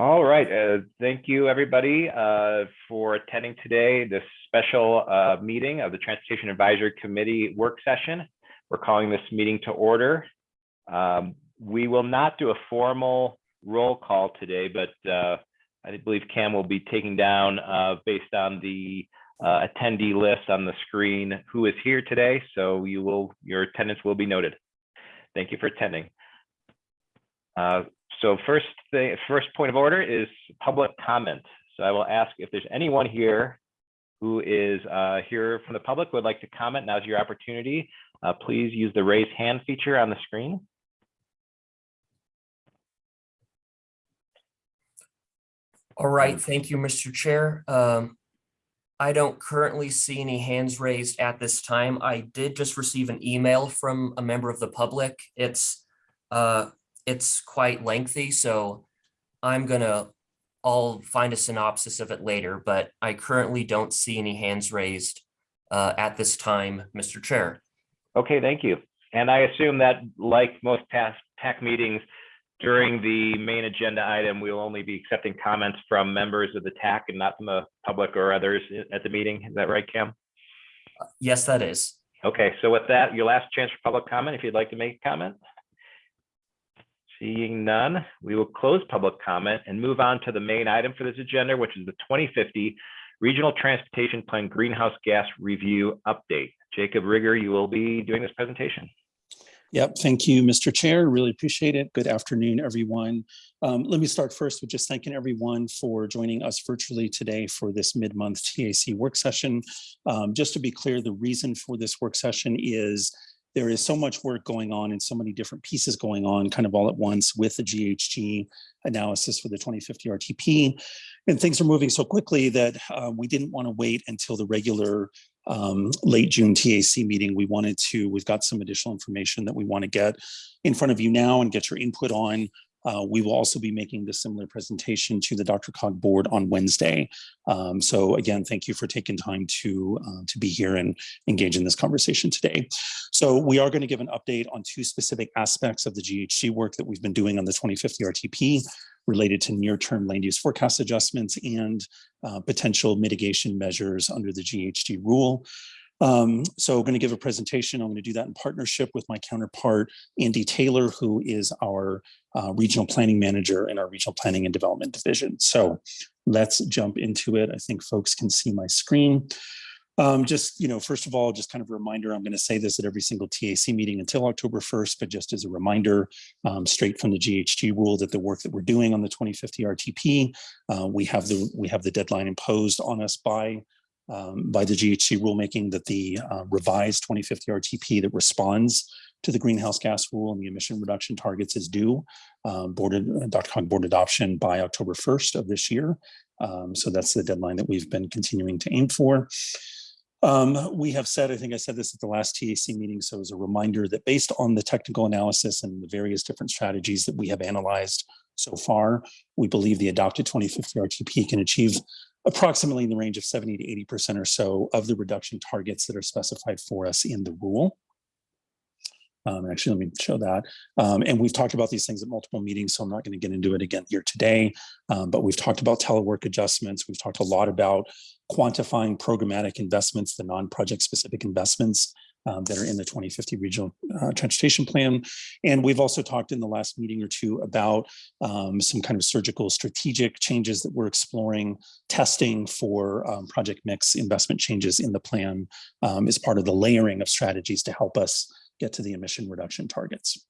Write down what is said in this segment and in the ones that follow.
All right, uh, thank you everybody uh, for attending today, this special uh, meeting of the Transportation Advisory Committee work session. We're calling this meeting to order. Um, we will not do a formal roll call today, but uh, I believe Cam will be taking down uh, based on the uh, attendee list on the screen who is here today. So you will, your attendance will be noted. Thank you for attending. So first thing, first point of order is public comment. So I will ask if there's anyone here who is uh, here from the public would like to comment. Now's your opportunity. Uh, please use the raise hand feature on the screen. All right, thank you, Mr. Chair. Um, I don't currently see any hands raised at this time. I did just receive an email from a member of the public. It's uh, it's quite lengthy, so I'm gonna, I'll find a synopsis of it later, but I currently don't see any hands raised uh, at this time, Mr. Chair. Okay, thank you. And I assume that like most TAC, TAC meetings, during the main agenda item, we will only be accepting comments from members of the TAC and not from the public or others at the meeting. Is that right, Cam? Yes, that is. Okay, so with that, your last chance for public comment, if you'd like to make a comment. Seeing none, we will close public comment and move on to the main item for this agenda, which is the 2050 Regional Transportation Plan Greenhouse Gas Review Update. Jacob Riger, you will be doing this presentation. Yep, thank you, Mr. Chair. Really appreciate it. Good afternoon, everyone. Um, let me start first with just thanking everyone for joining us virtually today for this mid-month TAC work session. Um, just to be clear, the reason for this work session is there is so much work going on and so many different pieces going on kind of all at once with the GHG analysis for the 2050 RTP. And things are moving so quickly that uh, we didn't want to wait until the regular um, late June TAC meeting. We wanted to, we've got some additional information that we want to get in front of you now and get your input on. Uh, we will also be making the similar presentation to the DRCOG board on Wednesday. Um, so again, thank you for taking time to, uh, to be here and engage in this conversation today. So we are going to give an update on two specific aspects of the GHG work that we've been doing on the 2050 RTP related to near-term land use forecast adjustments and uh, potential mitigation measures under the GHG rule. Um, so I'm going to give a presentation. I'm going to do that in partnership with my counterpart, Andy Taylor, who is our uh, regional planning manager in our regional planning and development division. So let's jump into it. I think folks can see my screen. Um, just, you know, first of all, just kind of a reminder, I'm going to say this at every single TAC meeting until October 1st, but just as a reminder, um, straight from the GHG rule that the work that we're doing on the 2050 RTP, uh, we have the we have the deadline imposed on us by um, by the GHG rulemaking that the uh, revised 2050 RTP that responds to the greenhouse gas rule and the emission reduction targets is due um, board, DRCOG board adoption by October 1st of this year. Um, so that's the deadline that we've been continuing to aim for. Um, we have said, I think I said this at the last TAC meeting, so as a reminder that based on the technical analysis and the various different strategies that we have analyzed so far, we believe the adopted 2050 RTP can achieve approximately in the range of 70 to 80% or so of the reduction targets that are specified for us in the rule. Um, actually, let me show that. Um, and we've talked about these things at multiple meetings, so I'm not going to get into it again here today. Um, but we've talked about telework adjustments. We've talked a lot about quantifying programmatic investments, the non-project specific investments um, that are in the 2050 regional uh, transportation plan. And we've also talked in the last meeting or two about um, some kind of surgical strategic changes that we're exploring, testing for um, project mix investment changes in the plan as part of the layering of strategies to help us get to the emission reduction targets.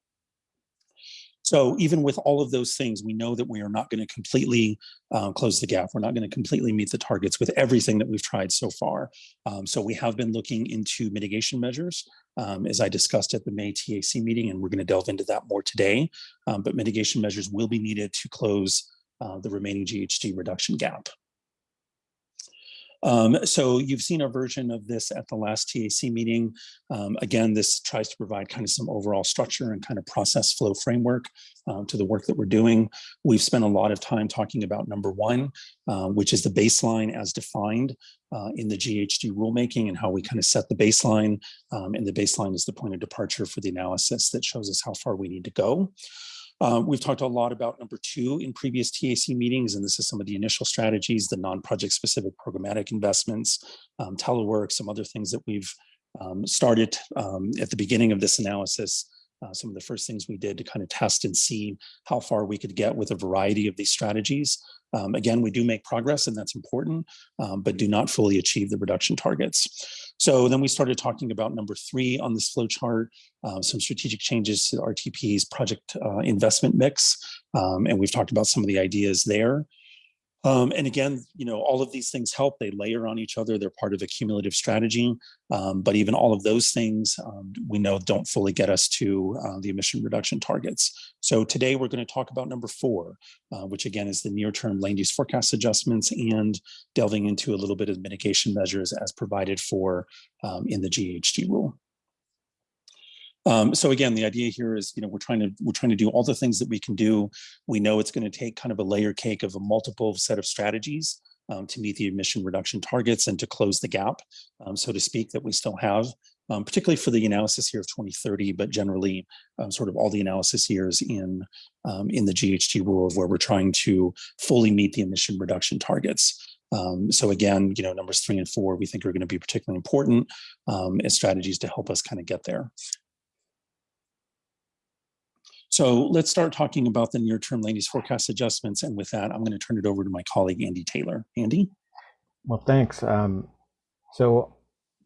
So even with all of those things, we know that we are not going to completely uh, close the gap. We're not going to completely meet the targets with everything that we've tried so far. Um, so we have been looking into mitigation measures, um, as I discussed at the May TAC meeting, and we're going to delve into that more today. Um, but mitigation measures will be needed to close uh, the remaining GHG reduction gap. Um, so you've seen a version of this at the last TAC meeting. Um, again, this tries to provide kind of some overall structure and kind of process flow framework um, to the work that we're doing. We've spent a lot of time talking about number one, uh, which is the baseline as defined uh, in the GHG rulemaking and how we kind of set the baseline. Um, and the baseline is the point of departure for the analysis that shows us how far we need to go. Uh, we've talked a lot about number two in previous TAC meetings, and this is some of the initial strategies, the non-project specific programmatic investments, um, telework, some other things that we've um, started um, at the beginning of this analysis. Uh, some of the first things we did to kind of test and see how far we could get with a variety of these strategies. Um, again, we do make progress and that's important, um, but do not fully achieve the reduction targets. So then we started talking about number three on this flow chart, uh, some strategic changes to the RTP's project uh, investment mix. Um, and we've talked about some of the ideas there. Um, and again, you know, all of these things help. They layer on each other. They're part of a cumulative strategy. Um, but even all of those things um, we know don't fully get us to uh, the emission reduction targets. So today we're going to talk about number four, uh, which again is the near-term land use forecast adjustments and delving into a little bit of mitigation measures as provided for um, in the GHG rule. Um, so again, the idea here is, you know, we're trying to we're trying to do all the things that we can do. We know it's going to take kind of a layer cake of a multiple set of strategies um, to meet the emission reduction targets and to close the gap, um, so to speak, that we still have, um, particularly for the analysis here of 2030, but generally um, sort of all the analysis years in um, in the GHG rule of where we're trying to fully meet the emission reduction targets. Um, so again, you know, numbers three and four, we think are going to be particularly important as strategies to help us kind of get there. So let's start talking about the near-term land use forecast adjustments. And with that, I'm going to turn it over to my colleague, Andy Taylor. Andy? Well, thanks. Um, so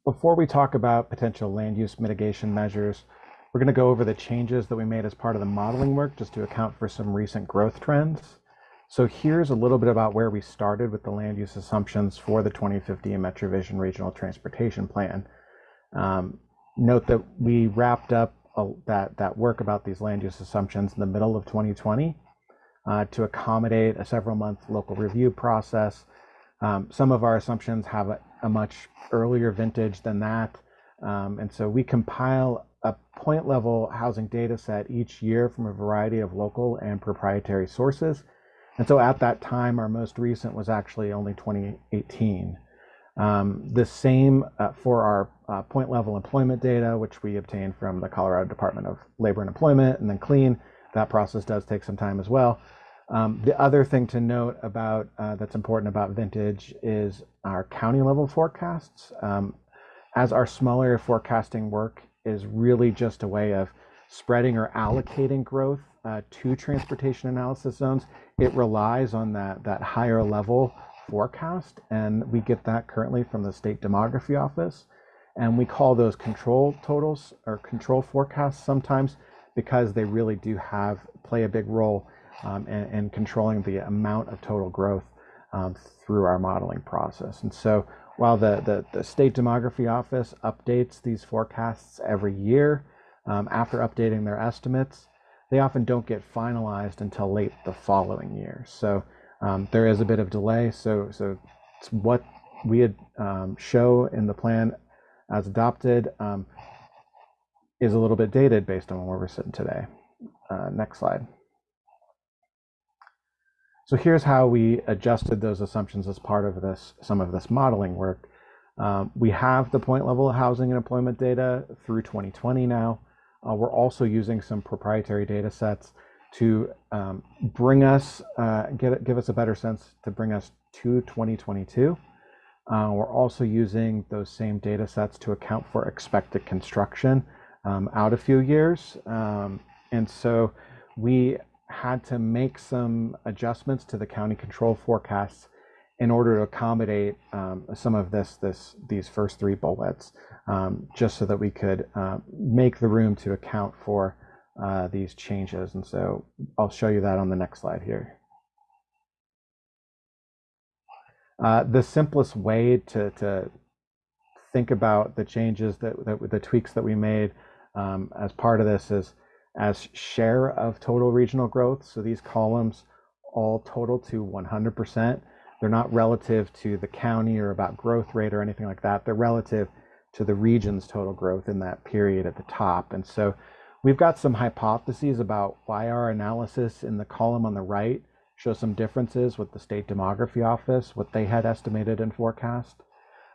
before we talk about potential land use mitigation measures, we're going to go over the changes that we made as part of the modeling work just to account for some recent growth trends. So here's a little bit about where we started with the land use assumptions for the 2050 MetroVision Regional Transportation Plan. Um, note that we wrapped up that that work about these land use assumptions in the middle of 2020 uh, to accommodate a several month local review process. Um, some of our assumptions have a, a, much earlier vintage than that. Um, and so we compile a point level housing data set each year from a variety of local and proprietary sources. And so at that time, our most recent was actually only 2018. Um, the same uh, for our uh, point level employment data, which we obtain from the Colorado Department of Labor and Employment, and then CLEAN. That process does take some time as well. Um, the other thing to note about uh, that's important about vintage is our county level forecasts. Um, as our small area forecasting work is really just a way of spreading or allocating growth uh, to transportation analysis zones, it relies on that, that higher level forecast, and we get that currently from the state demography office. And we call those control totals or control forecasts sometimes because they really do have play a big role um, in, in, controlling the amount of total growth um, through our modeling process. And so while the, the, the, state demography office updates these forecasts every year, um, after updating their estimates, they often don't get finalized until late the following year. So um, there is a bit of delay, so so what we had um, show in the plan as adopted um, is a little bit dated based on where we're sitting today. Uh, next slide. So here's how we adjusted those assumptions as part of this some of this modeling work. Um, we have the point level housing and employment data through 2020 now. Uh, we're also using some proprietary data sets to um, bring us, uh, get, give us a better sense to bring us to 2022. Uh, we're also using those same data sets to account for expected construction um, out a few years. Um, and so we had to make some adjustments to the county control forecasts in order to accommodate um, some of this, this, these first three bullets, um, just so that we could uh, make the room to account for uh, these changes. And so I'll show you that on the next slide here. Uh, the simplest way to, to think about the changes that, that the tweaks that we made um, as part of this is as share of total regional growth. So these columns all total to 100%. They're not relative to the county or about growth rate or anything like that. They're relative to the region's total growth in that period at the top. And so We've got some hypotheses about why our analysis in the column on the right shows some differences with the state demography office, what they had estimated and forecast.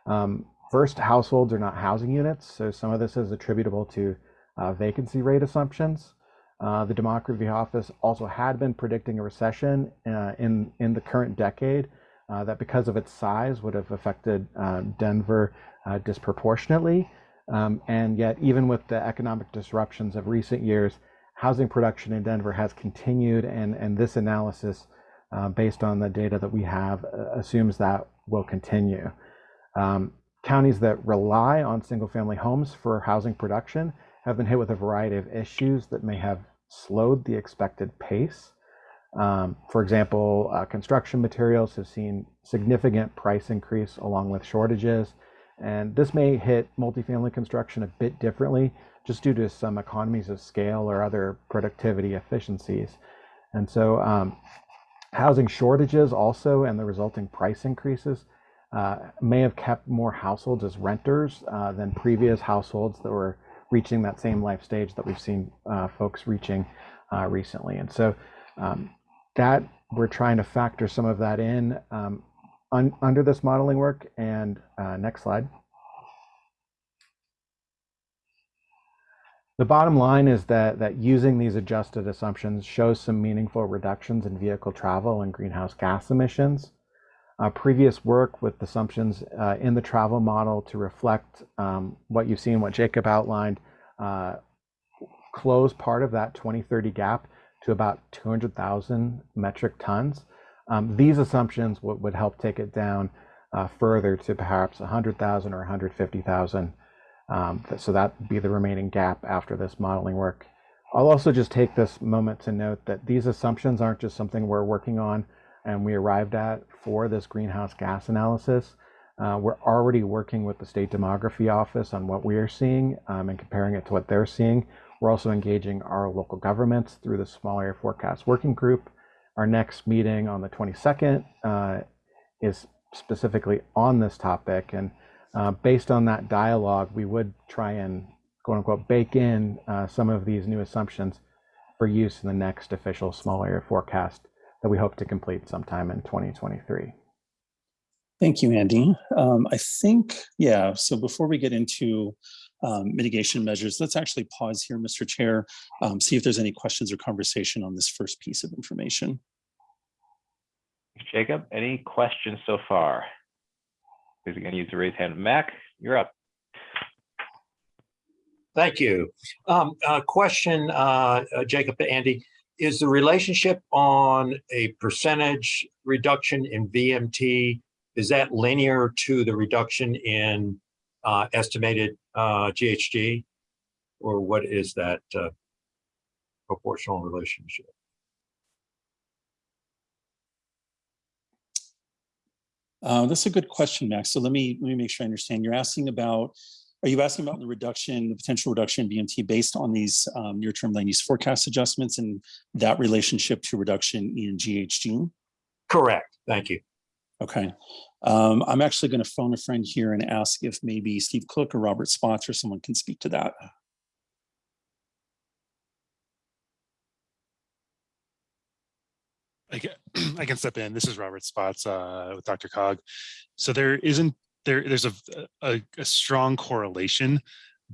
Um, first, households are not housing units, so some of this is attributable to uh, vacancy rate assumptions. Uh, the Demography Office also had been predicting a recession uh, in, in the current decade uh, that because of its size would have affected uh, Denver uh, disproportionately. Um, and yet, even with the economic disruptions of recent years, housing production in Denver has continued, and, and this analysis, uh, based on the data that we have, uh, assumes that will continue. Um, counties that rely on single family homes for housing production have been hit with a variety of issues that may have slowed the expected pace. Um, for example, uh, construction materials have seen significant price increase along with shortages. And this may hit multifamily construction a bit differently just due to some economies of scale or other productivity efficiencies. And so um, housing shortages also and the resulting price increases uh, may have kept more households as renters uh, than previous households that were reaching that same life stage that we've seen uh, folks reaching uh, recently. And so um, that we're trying to factor some of that in um, un under this modeling work. And uh, next slide. The bottom line is that, that using these adjusted assumptions shows some meaningful reductions in vehicle travel and greenhouse gas emissions. Uh, previous work with assumptions uh, in the travel model to reflect um, what you've seen, what Jacob outlined, uh, close part of that 2030 gap to about 200,000 metric tons. Um, these assumptions would, help take it down uh, further to perhaps 100,000 or 150,000. Um, so that would be the remaining gap after this modeling work. I'll also just take this moment to note that these assumptions aren't just something we're working on and we arrived at for this greenhouse gas analysis. Uh, we're already working with the state demography office on what we are seeing um, and comparing it to what they're seeing. We're also engaging our local governments through the small area forecast working group. Our next meeting on the 22nd uh, is specifically on this topic. And uh, based on that dialogue, we would try and quote unquote bake in uh, some of these new assumptions for use in the next official small area forecast that we hope to complete sometime in 2023. Thank you, Andy. Um, I think, yeah, so before we get into um, mitigation measures, let's actually pause here, Mr. Chair, um, see if there's any questions or conversation on this first piece of information. Jacob, any questions so far? Please to use the raise hand. Mac, you're up. Thank you. Um, uh, question, uh, uh, Jacob Andy, is the relationship on a percentage reduction in VMT, is that linear to the reduction in uh, estimated uh, GHG? Or what is that uh, proportional relationship? Uh, that's a good question, Max. So let me let me make sure I understand. You're asking about, are you asking about the reduction, the potential reduction in VMT based on these um, near-term land use forecast adjustments and that relationship to reduction in GHG? Correct. Thank you. Okay. Um, I'm actually going to phone a friend here and ask if maybe Steve Cook or Robert Spotts or someone can speak to that. I can, I can step in. This is Robert Spotts uh, with DRCOG. So there isn't there. There's a, a a strong correlation,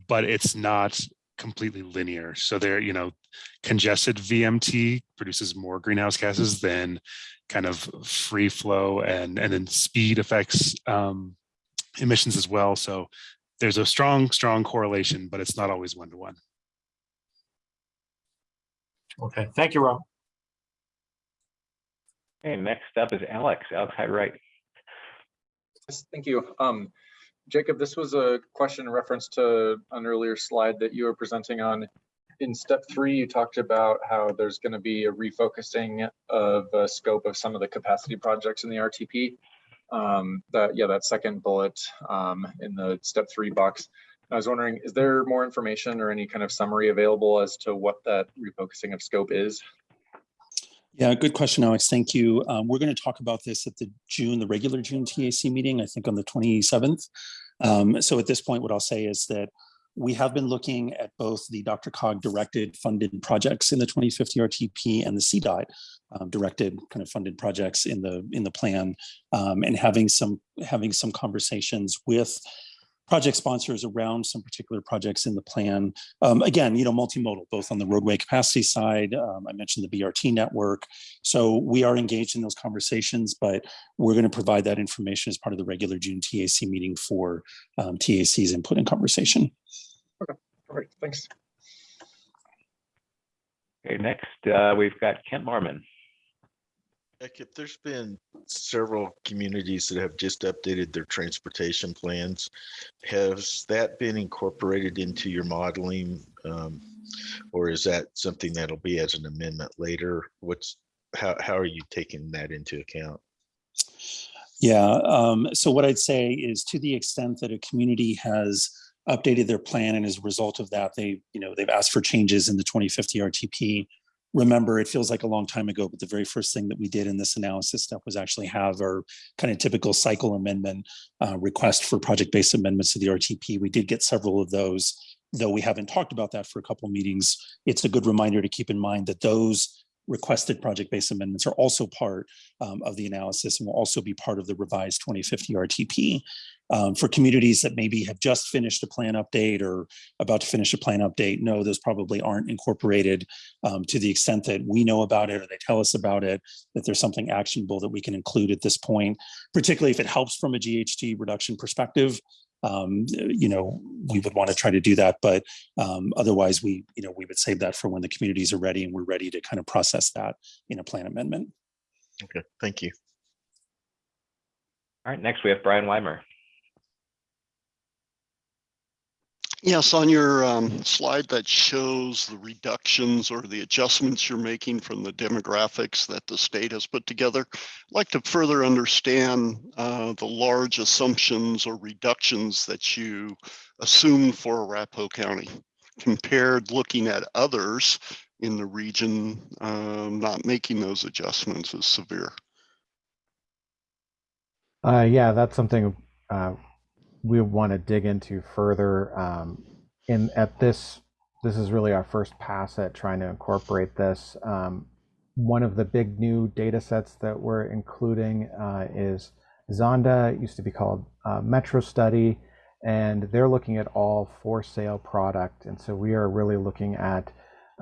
but it's not completely linear. So there, you know, congested VMT produces more greenhouse gases than kind of free flow, and and then speed affects um, emissions as well. So there's a strong strong correlation, but it's not always one to one. Okay. Thank you, Rob. Okay, next up is Alex, Alex Hyde-Wright. Yes, thank you. Um, Jacob, this was a question in reference to an earlier slide that you were presenting on. In step three, you talked about how there's going to be a refocusing of the scope of some of the capacity projects in the RTP. Um, that yeah, that second bullet um, in the step three box. I was wondering, is there more information or any kind of summary available as to what that refocusing of scope is? Yeah, good question, Alex. Thank you. Um, we're going to talk about this at the June, the regular June TAC meeting, I think on the 27th. Um, so at this point, what I'll say is that we have been looking at both the DRCOG directed funded projects in the 2050 RTP and the CDOT um, directed kind of funded projects in the in the plan um, and having some having some conversations with project sponsors around some particular projects in the plan. Um, again, you know, multimodal, both on the roadway capacity side. Um, I mentioned the BRT network. So we are engaged in those conversations, but we're going to provide that information as part of the regular June TAC meeting for um, TAC's input and conversation. Okay. All right, thanks. Okay, next, uh, we've got Kent Moorman. Heck, if there's been several communities that have just updated their transportation plans, has that been incorporated into your modeling? um, Or is that something that'll be as an amendment later? What's, how, how are you taking that into account? Yeah, um, so what I'd say is to the extent that a community has updated their plan and as a result of that, they, you know, they've asked for changes in the 2050 RTP. Remember, it feels like a long time ago, but the very first thing that we did in this analysis step was actually have our kind of typical cycle amendment uh, request for project-based amendments to the RTP. We did get several of those, though we haven't talked about that for a couple meetings. It's a good reminder to keep in mind that those requested project-based amendments are also part um, of the analysis and will also be part of the revised 2050 RTP. Um, for communities that maybe have just finished a plan update or about to finish a plan update, no, those probably aren't incorporated um, to the extent that we know about it or they tell us about it, that there's something actionable that we can include at this point, particularly if it helps from a GHG reduction perspective. Um, you know, we would want to try to do that, but um, otherwise we, you know, we would save that for when the communities are ready and we're ready to kind of process that in a plan amendment. Okay, thank you. All right, next we have Bryan Weimer. Yes, on your um, slide that shows the reductions or the adjustments you're making from the demographics that the state has put together, I'd like to further understand uh, the large assumptions or reductions that you assumed for Arapahoe County compared looking at others in the region um, not making those adjustments as severe. Uh, yeah, that's something uh, we want to dig into further. Um, in at this, this is really our first pass at trying to incorporate this. Um, one of the big new data sets that we're including uh, is Zonda, used to be called uh, Metrostudy, and they're looking at all for sale product. And so we are really looking at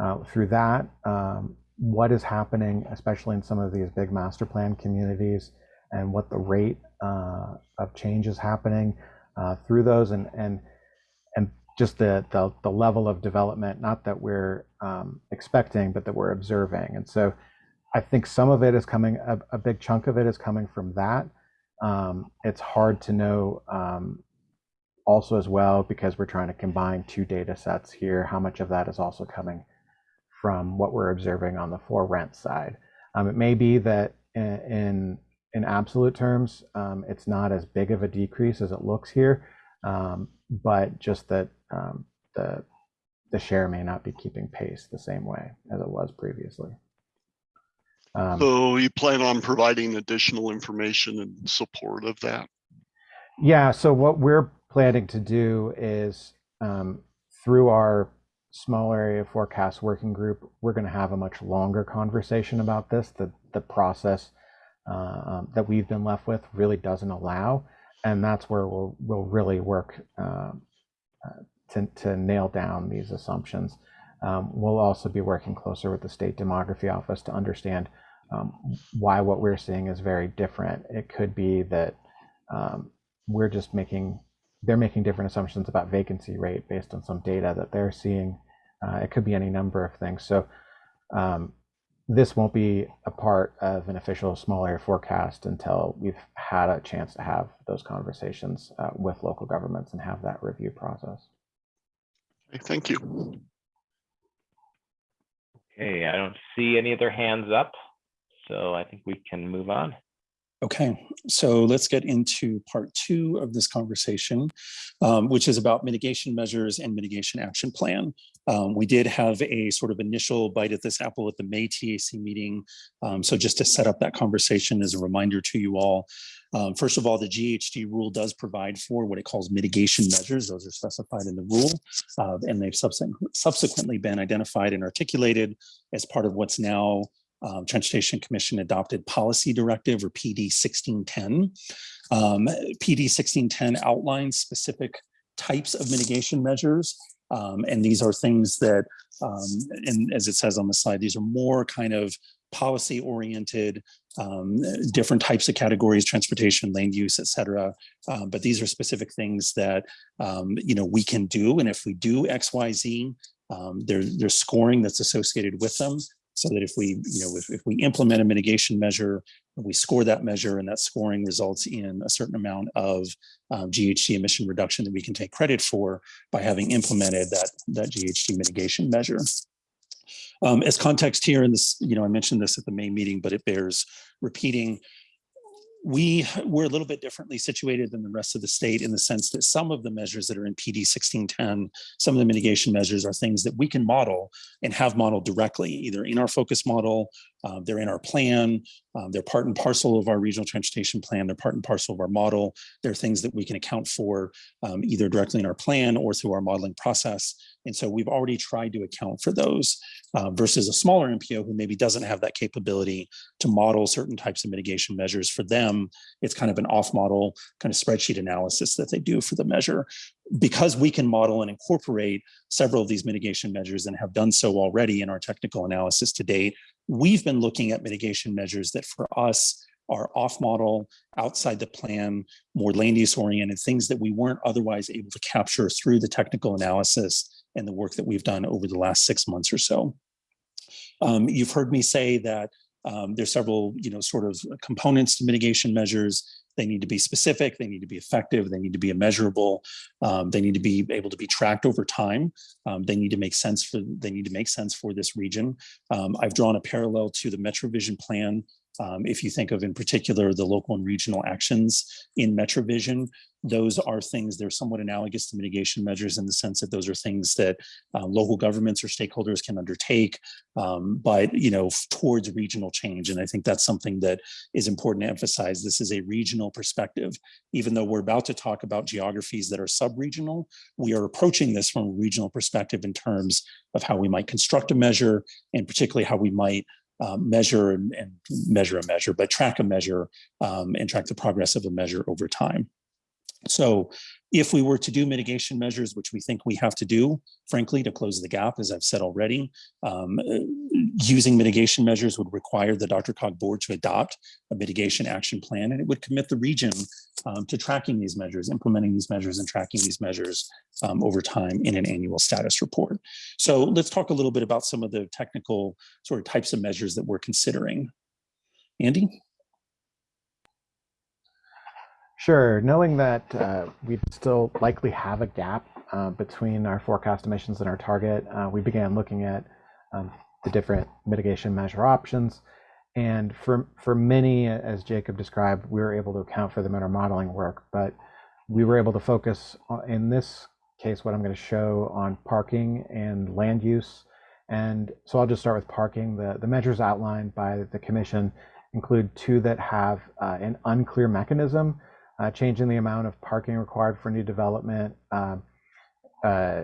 uh, through that um, what is happening, especially in some of these big master plan communities, and what the rate uh, of change is happening uh, through those, and and and just the, the the level of development, not that we're um, expecting, but that we're observing. And so, I think some of it is coming. A, a big chunk of it is coming from that. Um, it's hard to know. Um, also, as well, because we're trying to combine two data sets here, how much of that is also coming from what we're observing on the for rent side. Um, it may be that in, in in absolute terms, um, it's not as big of a decrease as it looks here, um, but just that um, the the share may not be keeping pace the same way as it was previously. Um, So you plan on providing additional information in support of that? Yeah, so what we're planning to do is um, through our small area forecast working group, we're going to have a much longer conversation about this. The the process uh, um, that we've been left with really doesn't allow, and that's where we'll we'll really work um, uh, to to nail down these assumptions. Um, we'll also be working closer with the state demography office to understand um, why what we're seeing is very different. It could be that um, we're just making they're making different assumptions about vacancy rate based on some data that they're seeing. Uh, it could be any number of things. So um, this won't be a part of an official small area forecast until we've had a chance to have those conversations uh, with local governments and have that review process. Okay, Thank you. Okay, I don't see any other hands up, so I think we can move on. Okay, so let's get into part two of this conversation, um, which is about mitigation measures and mitigation action plan. Um, we did have a sort of initial bite at this apple at the May TAC meeting. Um, so just to set up that conversation as a reminder to you all, um, first of all, the GHG rule does provide for what it calls mitigation measures. Those are specified in the rule, uh, and they've subsequently been identified and articulated as part of what's now um, Transportation Commission adopted policy directive or PD 1610. Um, PD 1610 outlines specific types of mitigation measures. Um, and these are things that, um, and as it says on the slide, these are more kind of policy oriented, um, different types of categories, transportation, land use, et cetera. Um, but these are specific things that, you know, we can do. And if we do X, Y, Z, um, there, there's scoring that's associated with them. So that if we, you know, if, if we implement a mitigation measure, we score that measure and that scoring results in a certain amount of um, GHG emission reduction that we can take credit for by having implemented that, that GHG mitigation measure. Um, as context here in this, you know, I mentioned this at the main meeting, but it bears repeating. We we're a little bit differently situated than the rest of the state in the sense that some of the measures that are in PD 1610, some of the mitigation measures are things that we can model and have modeled directly, either in our focus model, uh, they're in our plan, um, they're part and parcel of our regional transportation plan, they're part and parcel of our model. They're things that we can account for um, either directly in our plan or through our modeling process. And so we've already tried to account for those uh, versus a smaller MPO who maybe doesn't have that capability to model certain types of mitigation measures. For them, it's kind of an off model kind of spreadsheet analysis that they do for the measure. Because we can model and incorporate several of these mitigation measures and have done so already in our technical analysis to date, we've been looking at mitigation measures that for us are off model, outside the plan, more land use oriented, things that we weren't otherwise able to capture through the technical analysis and the work that we've done over the last six months or so. Um, you've heard me say that um, there's several, you know, sort of components to mitigation measures. They need to be specific, they need to be effective, they need to be measurable, um, they need to be able to be tracked over time. Um, they need to make sense for they need to make sense for this region. Um, I've drawn a parallel to the MetroVision plan um, if you think of in particular the local and regional actions in MetroVision, those are things they're somewhat analogous to mitigation measures in the sense that those are things that uh, local governments or stakeholders can undertake, um, but you know towards regional change. And I think that's something that is important to emphasize. This is a regional perspective. Even though we're about to talk about geographies that are sub-regional, we are approaching this from a regional perspective in terms of how we might construct a measure and particularly how we might um, measure and, and, measure a measure, but track a measure um, and track the progress of a measure over time. So if we were to do mitigation measures, which we think we have to do, frankly, to close the gap, as I've said already, um, uh, using mitigation measures would require the DRCOG board to adopt a mitigation action plan, and it would commit the region um, to tracking these measures, implementing these measures and tracking these measures um, over time in an annual status report. So let's talk a little bit about some of the technical sort of types of measures that we're considering. Andy? Sure. Knowing that uh, we still likely have a gap uh, between our forecast emissions and our target, uh, we began looking at um, the different mitigation measure options. And for, for many, as Jacob described, we were able to account for them in our modeling work, but we were able to focus on, in this case, what I'm going to show on parking and land use. And so I'll just start with parking. The, the measures outlined by the commission include two that have uh, an unclear mechanism uh, changing the amount of parking required for new development, um, uh,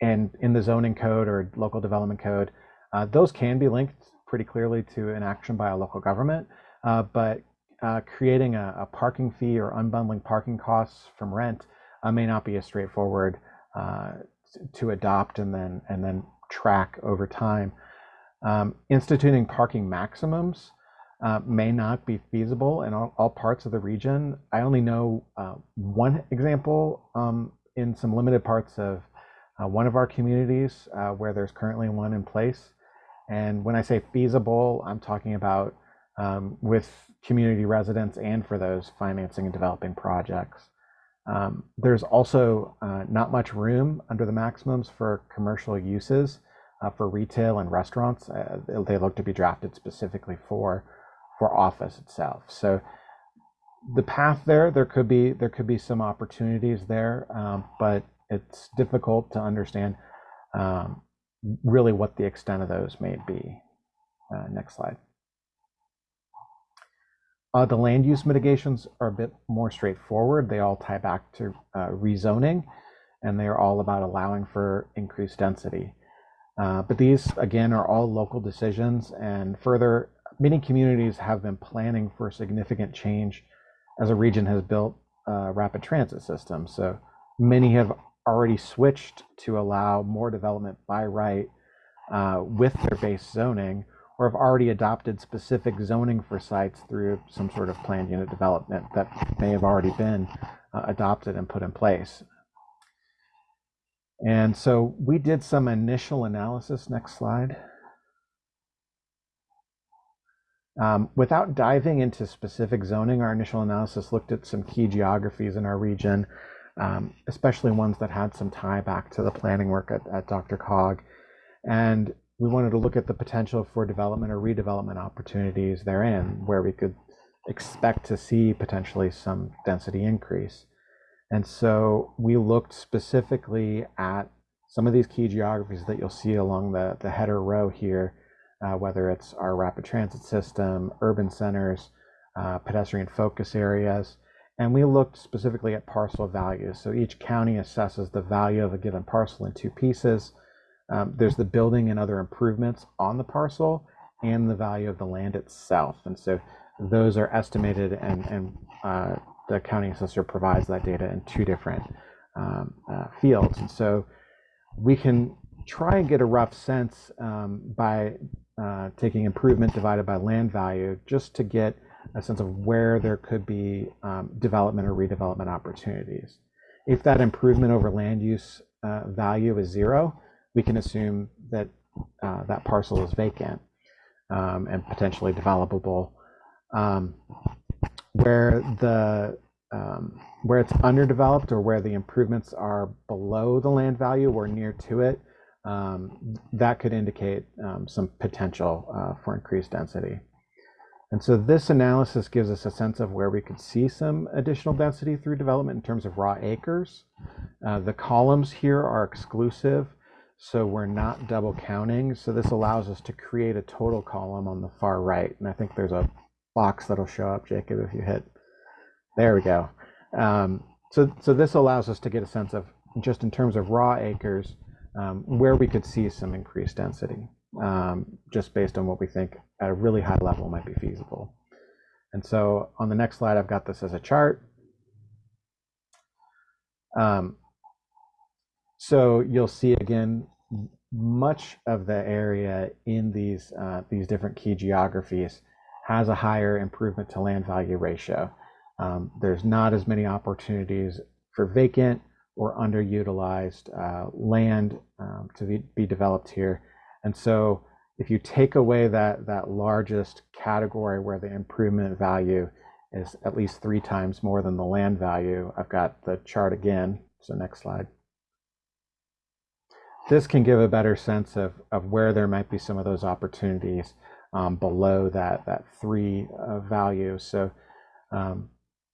and in the zoning code or local development code, uh, those can be linked pretty clearly to an action by a local government. Uh, but uh, creating a, a, parking fee or unbundling parking costs from rent uh, may not be as straightforward to adopt and then and then track over time. Um, instituting parking maximums uh, may not be feasible in all, all, parts of the region. I only know uh, one example um, in some limited parts of uh, one of our communities uh, where there's currently one in place. And when I say feasible, I'm talking about um, with community residents and for those financing and developing projects. Um, there's also uh, not much room under the maximums for commercial uses uh, for retail and restaurants. they look to be drafted specifically for for office itself. So the path there, there could be there could be some opportunities there, um, but it's difficult to understand um, really what the extent of those may be. Uh, next slide. Uh, the land use mitigations are a bit more straightforward. They all tie back to uh, rezoning, and they are all about allowing for increased density. Uh, but these, again, are all local decisions, and further many communities have been planning for significant change as a region has built a rapid transit system. So many have already switched to allow more development by right uh, with their base zoning or have already adopted specific zoning for sites through some sort of planned unit development that may have already been uh, adopted and put in place. And so we did some initial analysis. Next slide. Um, without diving into specific zoning, our initial analysis looked at some key geographies in our region, um, especially ones that had some tie back to the planning work at, at DRCOG. And we wanted to look at the potential for development or redevelopment opportunities therein, where we could expect to see potentially some density increase. And so we looked specifically at some of these key geographies that you'll see along the, the header row here, uh, whether it's our rapid transit system, urban centers, uh, pedestrian focus areas. And we looked specifically at parcel values. So each county assesses the value of a given parcel in two pieces. Um, there's the building and other improvements on the parcel and the value of the land itself. And so those are estimated and, and uh, the county assessor provides that data in two different um, uh, fields. And so we can try and get a rough sense um, by uh, taking improvement divided by land value just to get a sense of where there could be um, development or redevelopment opportunities. If that improvement over land use uh, value is zero, we can assume that uh, that parcel is vacant um, and potentially developable. Um, where the um, where it's underdeveloped or where the improvements are below the land value or near to it, that could indicate um, some potential uh, for increased density. And so this analysis gives us a sense of where we could see some additional density through development in terms of raw acres. Uh, the columns here are exclusive, so we're not double counting. So this allows us to create a total column on the far right. And I think there's a box that'll show up, Jacob, if you hit. There we go. Um, so, so this allows us to get a sense of just in terms of raw acres, um, where we could see some increased density, um, just based on what we think at a really high level might be feasible. And so on the next slide, I've got this as a chart. Um, so you'll see again, much of the area in these, uh, these different key geographies has a higher improvement to land value ratio. Um, there's not as many opportunities for vacant or underutilized uh, land um, to be, be, developed here. And so if you take away that, that largest category where the improvement value is at least three times more than the land value, I've got the chart again. So next slide. This can give a better sense of, of where there might be some of those opportunities um, below that, that three uh, value. So um,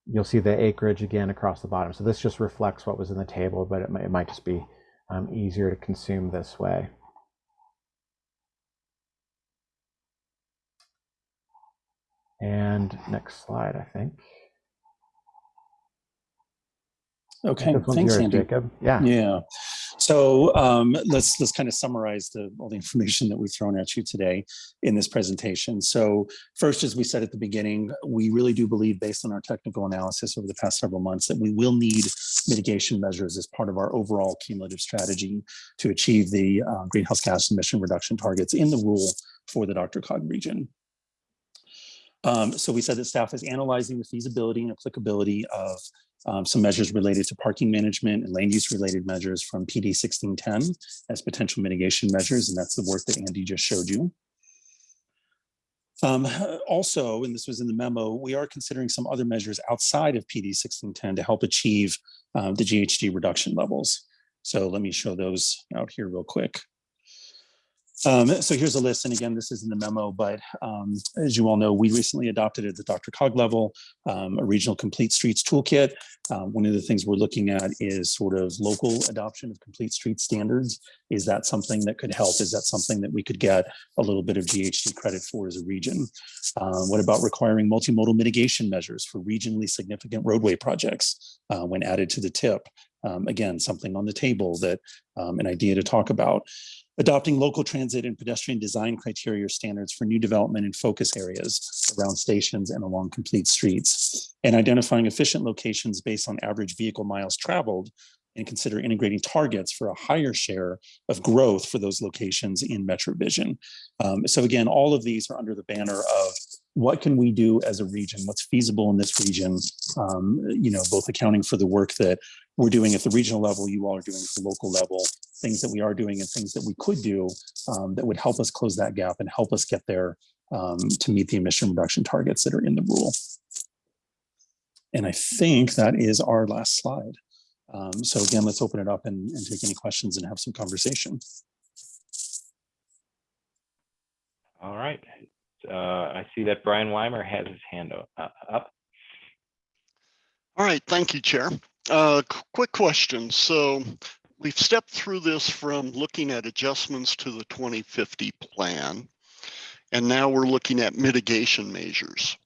you'll see the acreage again across the bottom. So this just reflects what was in the table, but it might, it might just be um, easier to consume this way. And next slide, I think. Okay, thanks, yours, Andy. Jacob. Yeah. Yeah. So um, let's let's kind of summarize the, all the information that we've thrown at you today in this presentation. So first, as we said at the beginning, we really do believe, based on our technical analysis over the past several months, that we will need mitigation measures as part of our overall cumulative strategy to achieve the uh, greenhouse gas emission reduction targets in the rule for the DRCOG region. Um, so we said that staff is analyzing the feasibility and applicability of um, some measures related to parking management and land use related measures from PD 1610 as potential mitigation measures. And that's the work that Andy just showed you. Um, also, and this was in the memo, we are considering some other measures outside of PD 1610 to help achieve um, the GHG reduction levels. So let me show those out here real quick. Um, so here's a list, and again, this is in the memo, but um, as you all know, we recently adopted at the DRCOG level um, a regional complete streets toolkit. Um, one of the things we're looking at is sort of local adoption of complete street standards. Is that something that could help? Is that something that we could get a little bit of GHG credit for as a region? Uh, what about requiring multimodal mitigation measures for regionally significant roadway projects uh, when added to the TIP? Um, again, something on the table that um, an idea to talk about adopting local transit and pedestrian design criteria standards for new development in focus areas around stations and along complete streets, and identifying efficient locations based on average vehicle miles traveled and consider integrating targets for a higher share of growth for those locations in MetroVision. Um, so again, all of these are under the banner of what can we do as a region? What's feasible in this region? Um, you know, both accounting for the work that we're doing at the regional level, you all are doing at the local level, things that we are doing and things that we could do um, that would help us close that gap and help us get there um, to meet the emission reduction targets that are in the rule. And I think that is our last slide. Um, so again, let's open it up and, and take any questions and have some conversation. All right. Uh, I see that Bryan Weimer has his hand uh, up. All right, thank you, Chair. Uh, quick question. So we've stepped through this from looking at adjustments to the 2050 plan. And now we're looking at mitigation measures.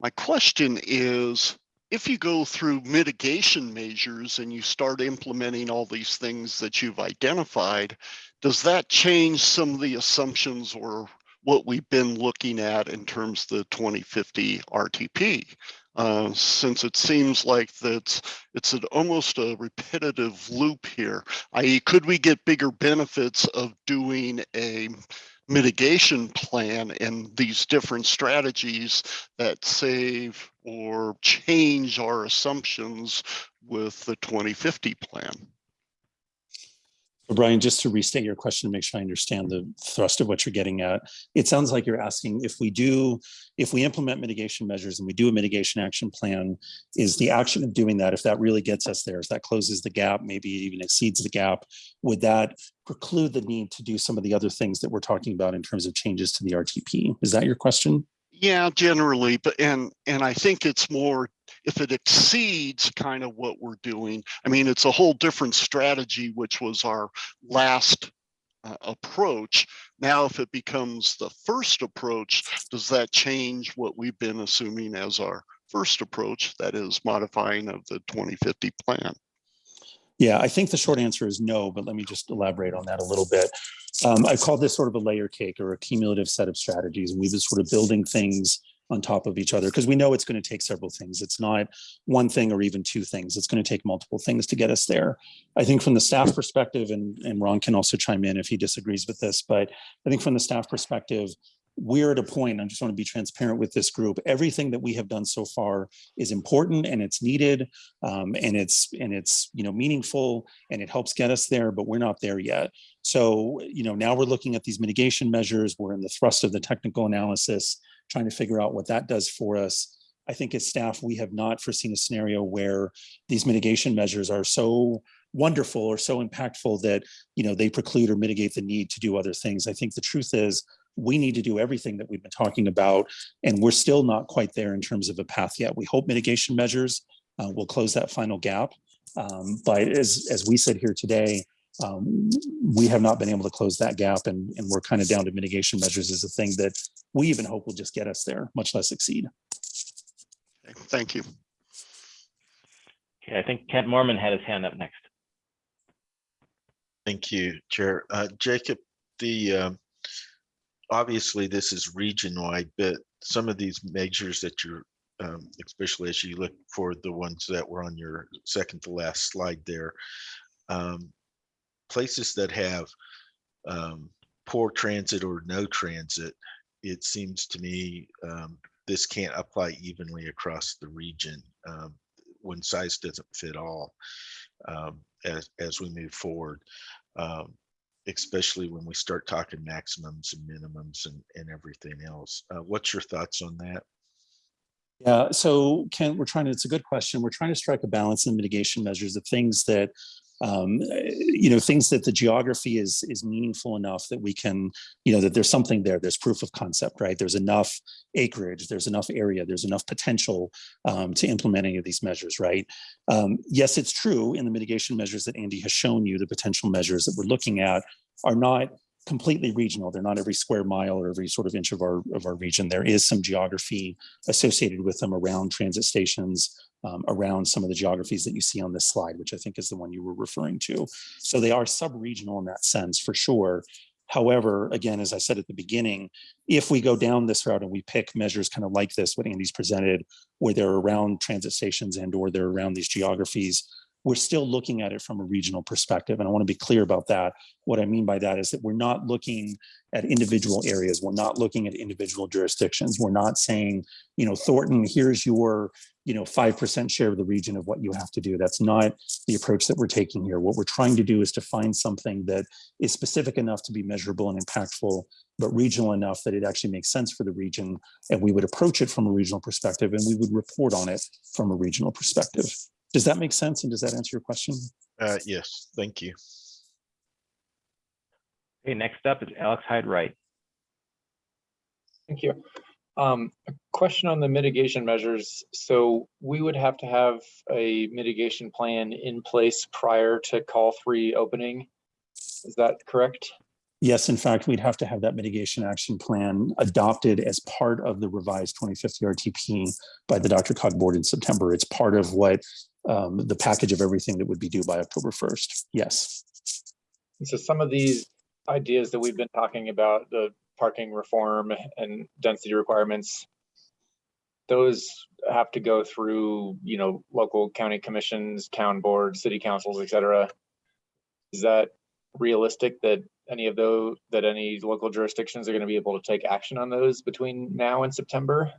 My question is, if you go through mitigation measures and you start implementing all these things that you've identified, does that change some of the assumptions or what we've been looking at in terms of the 2050 RTP? Uh, since it seems like that's it's an almost a repetitive loop here, i.e. could we get bigger benefits of doing a mitigation plan and these different strategies that save or change our assumptions with the 2050 plan? So Bryan, just to restate your question to make sure I understand the thrust of what you're getting at, it sounds like you're asking if we do, if we implement mitigation measures and we do a mitigation action plan, is the action of doing that, if that really gets us there, if that closes the gap, maybe even exceeds the gap, would that preclude the need to do some of the other things that we're talking about in terms of changes to the RTP? Is that your question? Yeah, generally, but and and I think it's more if it exceeds kind of what we're doing. I mean, it's a whole different strategy, which was our last uh, approach. Now, if it becomes the first approach, does that change what we've been assuming as our first approach? That is modifying of the 2050 plan. Yeah, I think the short answer is no, but let me just elaborate on that a little bit. Um, I call this sort of a layer cake or a cumulative set of strategies. And we've been sort of building things on top of each other because we know it's going to take several things. It's not one thing or even two things. It's going to take multiple things to get us there. I think from the staff perspective, and, and Ron can also chime in if he disagrees with this, but I think from the staff perspective, we're at a point, I just want to be transparent with this group. Everything that we have done so far is important and it's needed um, and it's and it's you know meaningful and it helps get us there, but we're not there yet. So you know now we're looking at these mitigation measures. We're in the thrust of the technical analysis, trying to figure out what that does for us. I think as staff, we have not foreseen a scenario where these mitigation measures are so wonderful or so impactful that you know they preclude or mitigate the need to do other things. I think the truth is we need to do everything that we've been talking about, and we're still not quite there in terms of a path yet. We hope mitigation measures uh, will close that final gap. Um, but as, as we said here today, um, we have not been able to close that gap and, and we're kind of down to mitigation measures as a thing that we even hope will just get us there, much less exceed. Thank you. Okay, I think Kent Moorman had his hand up next. Thank you, Chair. Uh, Jacob, the, um, obviously this is region-wide, but some of these measures that you're, um, especially as you look for the ones that were on your second to last slide there, um, places that have um, poor transit or no transit, it seems to me um, this can't apply evenly across the region. Um, size doesn't fit all um, as, as we move forward, um, especially when we start talking maximums and minimums and, and everything else. Uh, what's your thoughts on that? Yeah, so Ken, we're trying to, it's a good question. We're trying to strike a balance in mitigation measures of things that, um, you know, things that the geography is is meaningful enough that we can, you know, that there's something there. There's proof of concept, right? There's enough acreage, there's enough area, there's enough potential um, to implement any of these measures, right? Um, yes, it's true in the mitigation measures that Andy has shown you, the potential measures that we're looking at are not completely regional. They're not every square mile or every sort of inch of our of our region. There is some geography associated with them around transit stations, um, around some of the geographies that you see on this slide, which I think is the one you were referring to. So they are sub-regional in that sense for sure. However, again, as I said at the beginning, if we go down this route and we pick measures kind of like this, what Andy's presented, where they're around transit stations and or they're around these geographies, we're still looking at it from a regional perspective. And I want to be clear about that. What I mean by that is that we're not looking at individual areas. We're not looking at individual jurisdictions. We're not saying, you know, Thornton, here's your, you know, 5% share of the region of what you have to do. That's not the approach that we're taking here. What we're trying to do is to find something that is specific enough to be measurable and impactful, but regional enough that it actually makes sense for the region. And we would approach it from a regional perspective and we would report on it from a regional perspective. Does that make sense? And does that answer your question? Uh, yes, thank you. Okay, next up is Alex Hyde Wright. Thank you. Um, a question on the mitigation measures. So we would have to have a mitigation plan in place prior to call three opening. Is that correct? Yes, in fact, we'd have to have that mitigation action plan adopted as part of the revised 2050 RTP by the DRCOG board in September. It's part of what um, the package of everything that would be due by October 1st. Yes. So some of these ideas that we've been talking about, the parking reform and density requirements, those have to go through, you know, local county commissions, town boards, city councils, et cetera. Is that realistic that any of those, that any local jurisdictions are going to be able to take action on those between now and September?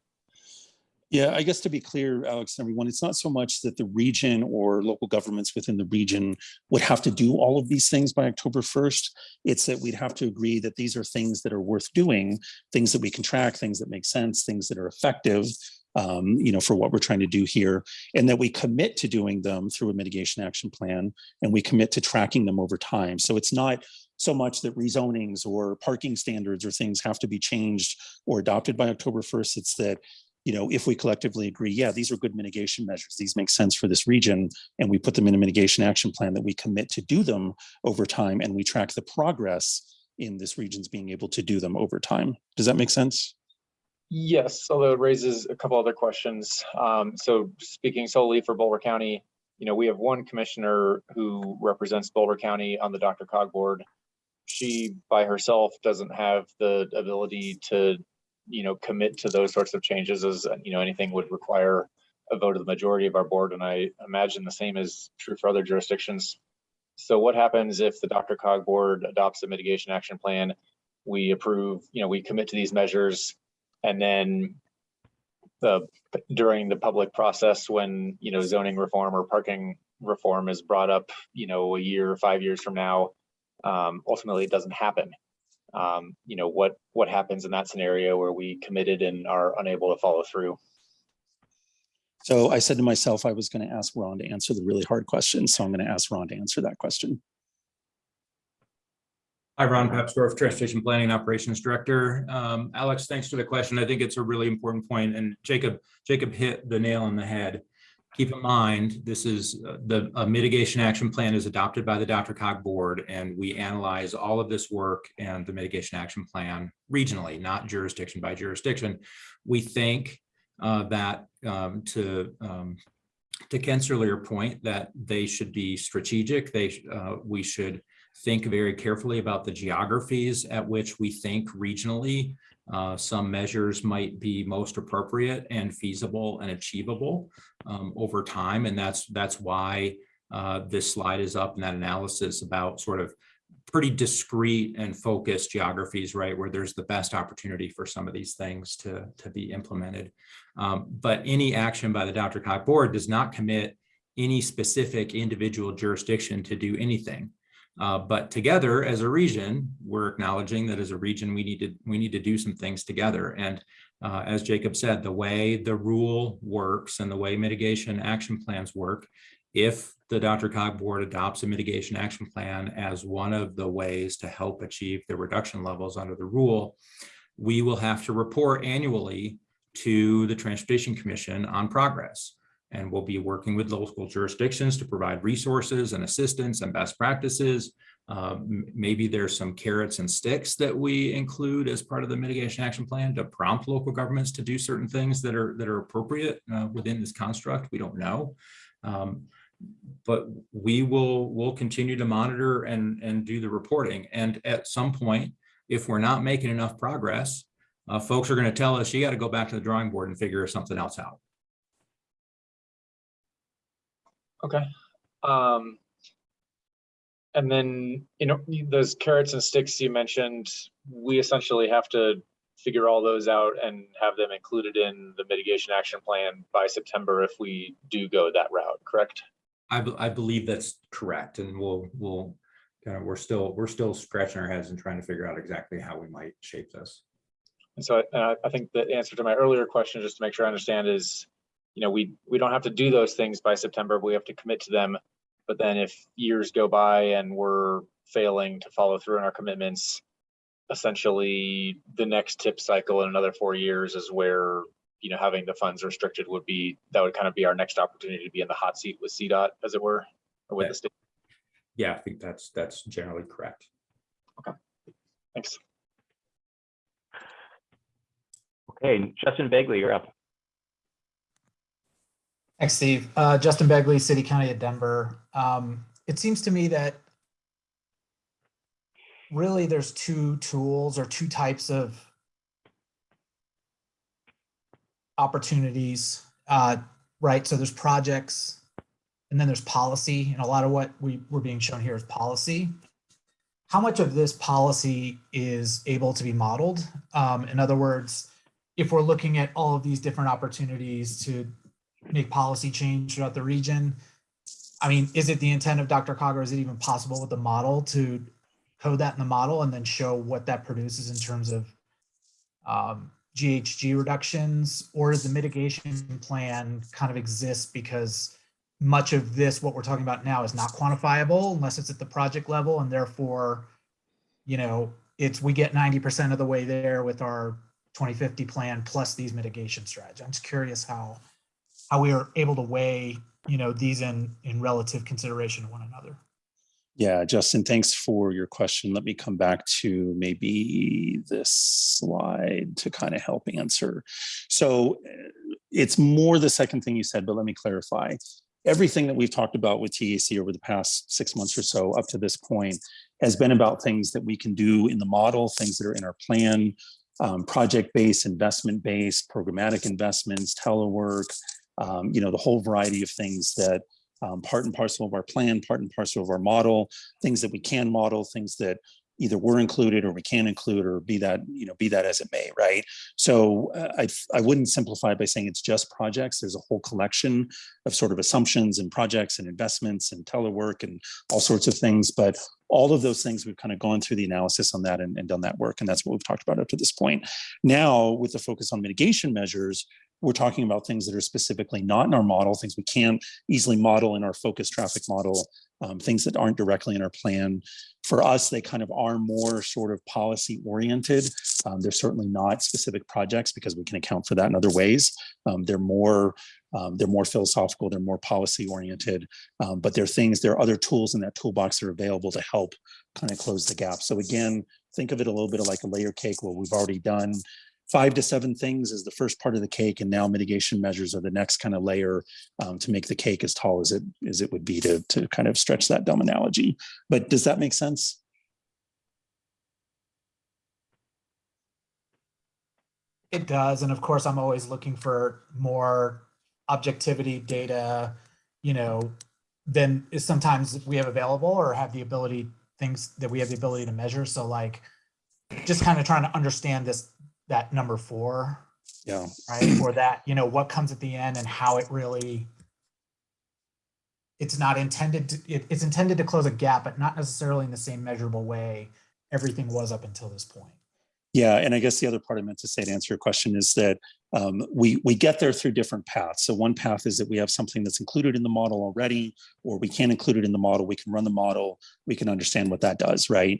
Yeah, I guess to be clear, Alex, everyone, it's not so much that the region or local governments within the region would have to do all of these things by October 1st. It's that we'd have to agree that these are things that are worth doing, things that we can track, things that make sense, things that are effective, um, you know, for what we're trying to do here, and that we commit to doing them through a mitigation action plan, and we commit to tracking them over time. So it's not so much that rezonings or parking standards or things have to be changed or adopted by October 1st. It's that you know, if we collectively agree, yeah, these are good mitigation measures, these make sense for this region, and we put them in a mitigation action plan that we commit to do them over time, and we track the progress in this region's being able to do them over time. Does that make sense? Yes, although it raises a couple other questions. Um, so speaking solely for Boulder County, you know, we have one commissioner who represents Boulder County on the DRCOG board. She by herself doesn't have the ability to, you know, commit to those sorts of changes as, you know, anything would require a vote of the majority of our board. And I imagine the same is true for other jurisdictions. So what happens if the DRCOG board adopts a mitigation action plan? We approve, you know, we commit to these measures and then the, during the public process, when, you know, zoning reform or parking reform is brought up, you know, a year, five years from now, um, ultimately it doesn't happen. Um, you know, what, what happens in that scenario where we committed and are unable to follow through? So I said to myself, I was going to ask Ron to answer the really hard question. So I'm going to ask Ron to answer that question. Hi, Ron Papsdorf, Transportation Planning and Operations Director. Um, Alex, thanks for the question. I think it's a really important point, and Jacob, Jacob hit the nail on the head. Keep in mind, this is uh, the mitigation action plan is adopted by the DRCOG board, and we analyze all of this work and the mitigation action plan regionally, not jurisdiction by jurisdiction. We think uh, that um, to um, to Kent's earlier point that they should be strategic. They uh, we should think very carefully about the geographies at which we think regionally uh, some measures might be most appropriate and feasible and achievable um, over time. And that's that's why uh, this slide is up and that analysis about sort of pretty discrete and focused geographies, right, where there's the best opportunity for some of these things to, to be implemented. Um, but any action by the DRCOG board does not commit any specific individual jurisdiction to do anything. Uh, but together as a region, we're acknowledging that as a region, we need to we need to do some things together. And uh, as Jacob said, the way the rule works and the way mitigation action plans work, if the DRCOG board adopts a mitigation action plan as one of the ways to help achieve the reduction levels under the rule, we will have to report annually to the Transportation Commission on progress and we'll be working with local jurisdictions to provide resources and assistance and best practices. Uh, maybe there's some carrots and sticks that we include as part of the mitigation action plan to prompt local governments to do certain things that are that are appropriate uh, within this construct. We don't know. Um, but we will will continue to monitor and and do the reporting. And at some point, if we're not making enough progress, uh, folks are going to tell us you got to go back to the drawing board and figure something else out. Okay. Um, and then, you know, those carrots and sticks you mentioned, we essentially have to figure all those out and have them included in the mitigation action plan by September if we do go that route, correct? I, be- I believe that's correct, and we'll, we'll, kind of, we're still, we're still scratching our heads and trying to figure out exactly how we might shape this. And so uh, I think the answer to my earlier question, just to make sure I understand is, you know, we, we don't have to do those things by September, we have to commit to them. But then if years go by and we're failing to follow through on our commitments, essentially the next TIP cycle in another four years is where, you know, having the funds restricted would be, that would kind of be our next opportunity to be in the hot seat with CDOT, as it were, or with the state. Yeah, I think that's, that's generally correct. Okay, thanks. Okay, Justin Bagley, you're up. Thanks, Steve. Uh, Justin Begley, City County of Denver. Um, it seems to me that really there's two tools or two types of opportunities, uh, right? So there's projects and then there's policy and a lot of what we we're being shown here is policy. How much of this policy is able to be modeled? Um, in other words, if we're looking at all of these different opportunities to make policy change throughout the region. I mean, is it the intent of DRCOG or is it even possible with the model to code that in the model and then show what that produces in terms of um, GHG reductions? Or does the mitigation plan kind of exist because much of this, what we're talking about now is not quantifiable unless it's at the project level and therefore, you know, it's, we get 90% of the way there with our 2050 plan plus these mitigation strategies. I'm just curious how how we are able to weigh, you know, these in in relative consideration to one another. Yeah, Justin, thanks for your question. Let me come back to maybe this slide to kind of help answer. So uh, it's more the second thing you said, but let me clarify. Everything that we've talked about with TAC over the past six months or so up to this point has been about things that we can do in the model, things that are in our plan, um, project-based, investment-based, programmatic investments, telework, um, you know, the whole variety of things that um, part and parcel of our plan, part and parcel of our model, things that we can model, things that either were included or we can include or be that, you know, be that as it may, right? So uh, I, I wouldn't simplify by saying it's just projects. There's a whole collection of sort of assumptions and projects and investments and telework and all sorts of things. But all of those things, we've kind of gone through the analysis on that and, and done that work. And that's what we've talked about up to this point. Now, with the focus on mitigation measures, we're talking about things that are specifically not in our model, things we can't easily model in our focus traffic model, um, things that aren't directly in our plan. For us, they kind of are more sort of policy oriented. Um, they're certainly not specific projects because we can account for that in other ways. Um, they're more um, they're more philosophical, they're more policy oriented, um, but there are things, there are other tools in that toolbox that are available to help kind of close the gap. So again, think of it a little bit of like a layer cake where we've already done five to seven things is the first part of the cake and now mitigation measures are the next kind of layer um, to make the cake as tall as it as it would be to, to kind of stretch that dumb analogy. But does that make sense? It does, and of course, I'm always looking for more objectivity data, you know, than is sometimes we have available or have the ability things that we have the ability to measure. So like, just kind of trying to understand this that number four, Yeah. right? Or that, you know, what comes at the end and how it really it's not intended to it, it's intended to close a gap, but not necessarily in the same measurable way everything was up until this point. Yeah, and I guess the other part I meant to say to answer your question is that um, we we get there through different paths. So one path is that we have something that's included in the model already, or we can include it in the model. We can run the model. We can understand what that does, right?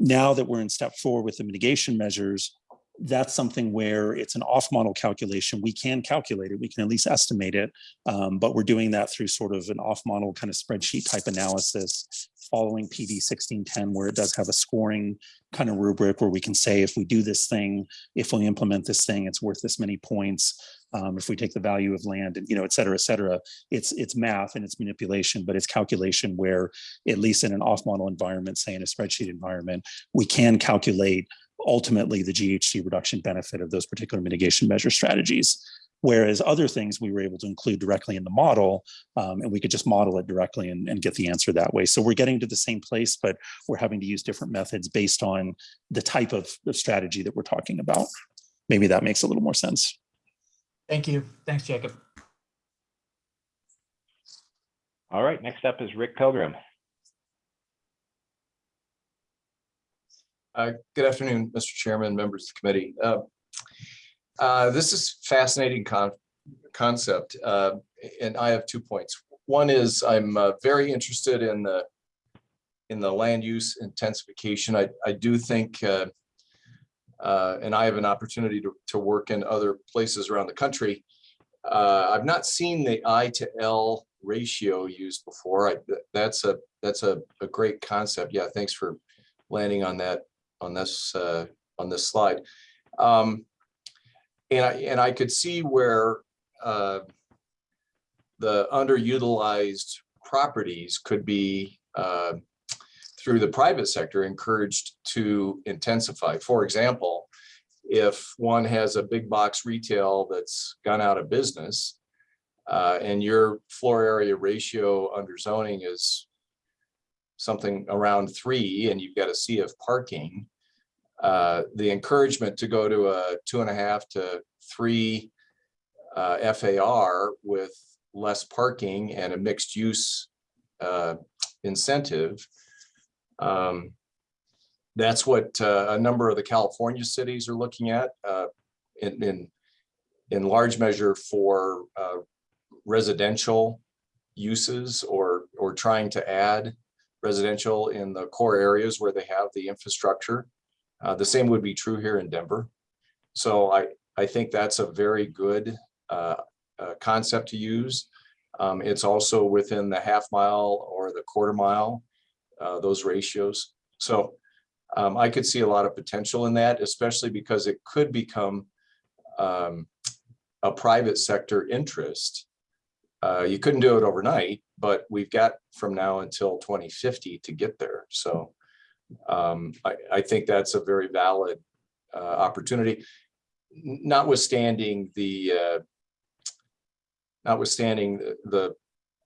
Now that we're in step four with the mitigation measures, that's something where it's an off model calculation. We can calculate it, we can at least estimate it, um, but we're doing that through sort of an off model kind of spreadsheet type analysis following PD 1610, where it does have a scoring kind of rubric where we can say if we do this thing, if we implement this thing, it's worth this many points. Um, if we take the value of land and, you know, et cetera, et cetera, it's, it's math and it's manipulation, but it's calculation where at least in an off model environment, say in a spreadsheet environment, we can calculate ultimately the GHG reduction benefit of those particular mitigation measure strategies. Whereas other things we were able to include directly in the model, um, and we could just model it directly and, and get the answer that way. So we're getting to the same place, but we're having to use different methods based on the type of, of strategy that we're talking about. Maybe that makes a little more sense. Thank you. Thanks, Jacob. All right, next up is Rick Pilgrim. Uh, Good afternoon, Mr. Chairman, members of the committee. Uh, uh, This is fascinating con- concept, uh, and I have two points. One is I'm uh, very interested in the in the land use intensification. I, I do think, uh, and I have an opportunity to, to work in other places around the country. I've not seen the I to L ratio used before. I, that's a, that's a, a great concept. Yeah, thanks for landing on that on this, uh, on this slide. Um, and I, and I could see where, uh, the underutilized properties could be, uh, through the private sector encouraged to intensify. For example, if one has a big box retail that's gone out of business, uh, and your floor area ratio under zoning is something around three, and you've got a sea of parking, uh, the encouragement to go to a two and a half to three uh, FAR with less parking and a mixed use uh, incentive. Um, That's what uh, a number of the California cities are looking at uh, in, in, in large measure for uh, residential uses or, or trying to add residential in the core areas where they have the infrastructure. Uh, the same would be true here in Denver. So I, I think that's a very good uh, uh, concept to use. Um, it's also within the half mile or the quarter mile, uh, those ratios. So um, I could see a lot of potential in that, especially because it could become um, a private sector interest. Uh, you couldn't do it overnight, but we've got from now until 2050 to get there. So um, I, I think that's a very valid uh, opportunity, notwithstanding the uh, notwithstanding the the,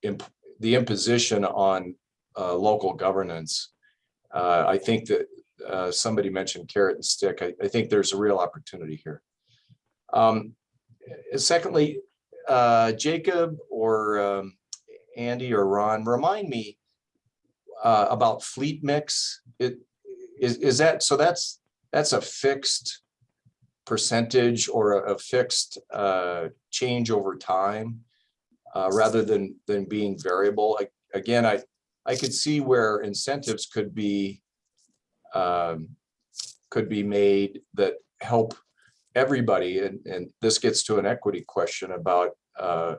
imp- the imposition on uh, local governance. Uh, I think that uh, somebody mentioned carrot and stick. I, I think there's a real opportunity here. Um, secondly, uh, Jacob or um, Andy or Ron, remind me uh, about fleet mix. It is, is that, so that's, that's a fixed percentage or a, a fixed uh, change over time uh, rather than, than being variable. I, again, I, I could see where incentives could be um, could be made that help everybody. And, and this gets to an equity question about uh,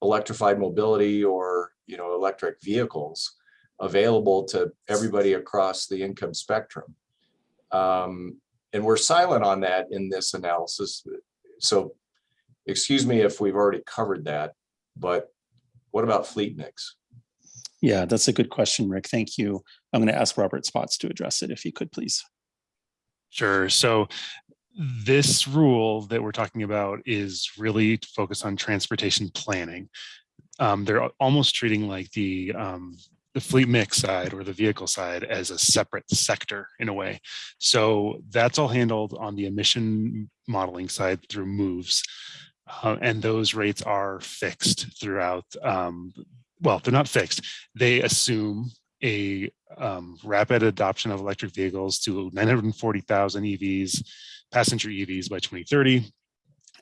electrified mobility or, you know, electric vehicles available to everybody across the income spectrum. Um, and we're silent on that in this analysis. So excuse me if we've already covered that, but what about fleet mix? Yeah, that's a good question, Rick. Thank you. I'm going to ask Robert Spotts to address it if he could, please. Sure. So this rule that we're talking about is really focused on transportation planning. Um, they're almost treating like the um, the fleet mix side or the vehicle side as a separate sector in a way. So that's all handled on the emission modeling side through MOVES. Uh, and those rates are fixed throughout. Um, well, they're not fixed. They assume a um, rapid adoption of electric vehicles to 940,000 EVs, passenger EVs by 2030,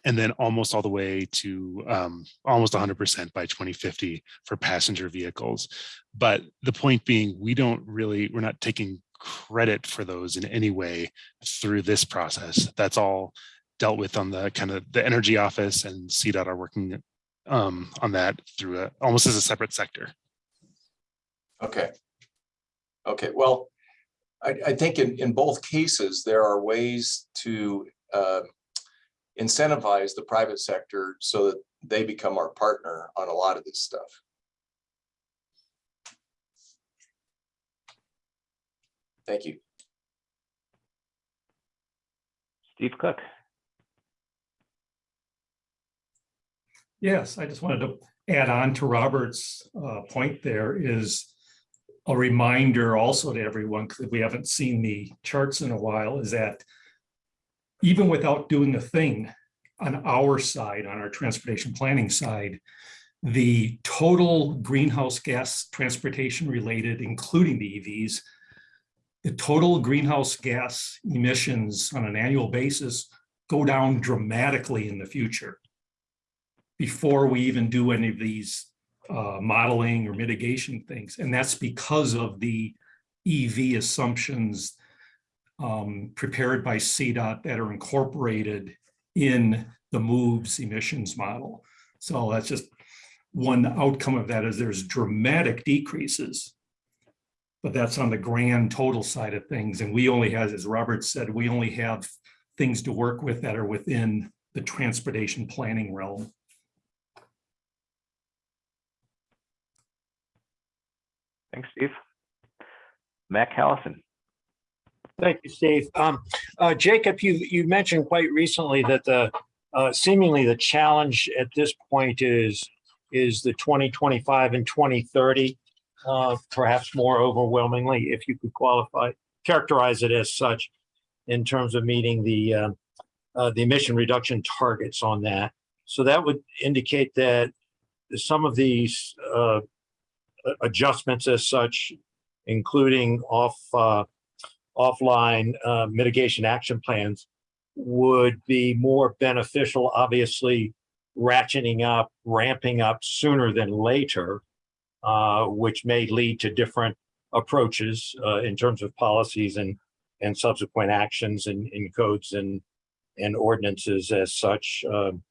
and then almost all the way to um, almost 100% by 2050 for passenger vehicles. But the point being, we don't really, we're not taking credit for those in any way through this process. That's all dealt with on the kind of the energy office and CDOT are working um, on that through a, almost as a separate sector. Okay. Okay, well, I, I think in, in both cases, there are ways to uh, incentivize the private sector so that they become our partner on a lot of this stuff. Thank you. Steve Cook. Yes, I just wanted to add on to Robert's uh, point there is a reminder also to everyone, because we haven't seen the charts in a while, is that even without doing a thing on our side, on our transportation planning side, the total greenhouse gas transportation related, including the EVs, the total greenhouse gas emissions on an annual basis go down dramatically in the future before we even do any of these uh, modeling or mitigation things. And that's because of the EV assumptions um, prepared by CDOT that are incorporated in the MOVES emissions model. So that's just one outcome of that is there's dramatic decreases. But that's on the grand total side of things. And we only have, as Robert said, we only have things to work with that are within the transportation planning realm. Thanks, Steve. Mac Callison. Thank you, Steve. Um, uh, Jacob, you, you mentioned quite recently that the, uh, seemingly the challenge at this point is, is the 2025 and 2030, uh, perhaps more overwhelmingly, if you could qualify, characterize it as such in terms of meeting the, uh, uh, the emission reduction targets on that. So that would indicate that some of these, uh, adjustments as such, including off, uh, offline uh, mitigation action plans would be more beneficial, obviously ratcheting up, ramping up sooner than later, uh, which may lead to different approaches uh, in terms of policies and and subsequent actions in, in codes and and ordinances as such um,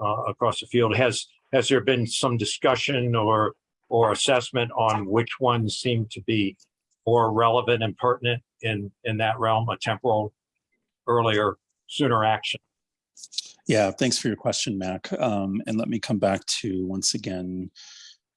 uh, across the field. Has has there been some discussion or or assessment on which ones seem to be more relevant and pertinent in, in that realm, a temporal, earlier, sooner action? Yeah, thanks for your question, Mac. Um, and let me come back to once again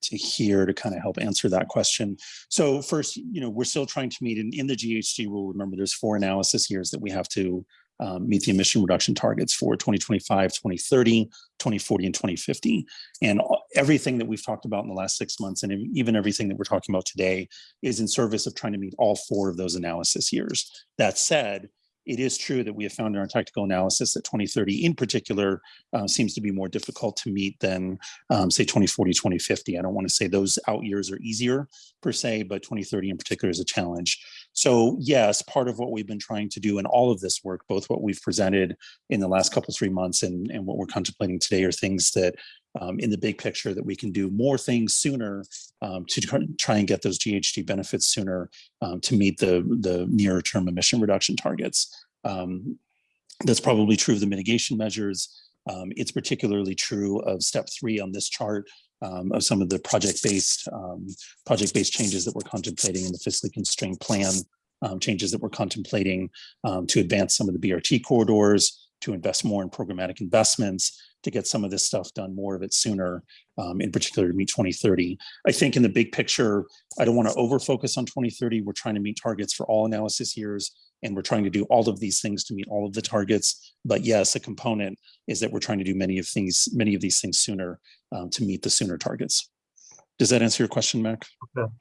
to here to kind of help answer that question. So first, you know, we're still trying to meet in, in the GHG rule. Remember, there's four analysis years that we have to um, meet the emission reduction targets for 2025, 2030, 2040, and 2050. And everything that we've talked about in the last six months, and even everything that we're talking about today, is in service of trying to meet all four of those analysis years. That said, it is true that we have found in our tactical analysis that 2030 in particular uh, seems to be more difficult to meet than um, say 2040, 2050. I don't want to say those out years are easier per se, but 2030 in particular is a challenge. So yes, part of what we've been trying to do in all of this work, both what we've presented in the last couple, three months and, and what we're contemplating today are things that um, in the big picture that we can do more things sooner um, to try and get those GHG benefits sooner um, to meet the, the nearer term emission reduction targets. Um, that's probably true of the mitigation measures. Um, it's particularly true of step three on this chart um, of some of the project-based um, project-based changes that we're contemplating in the fiscally constrained plan um, changes that we're contemplating um, to advance some of the BRT corridors, to invest more in programmatic investments, to get some of this stuff done, more of it sooner, um, in particular to meet 2030. I think in the big picture, I don't want to over focus on 2030. We're trying to meet targets for all analysis years, and we're trying to do all of these things to meet all of the targets. But yes, a component is that we're trying to do many of things, many of these things sooner um, to meet the sooner targets. Does that answer your question, Mac? Okay.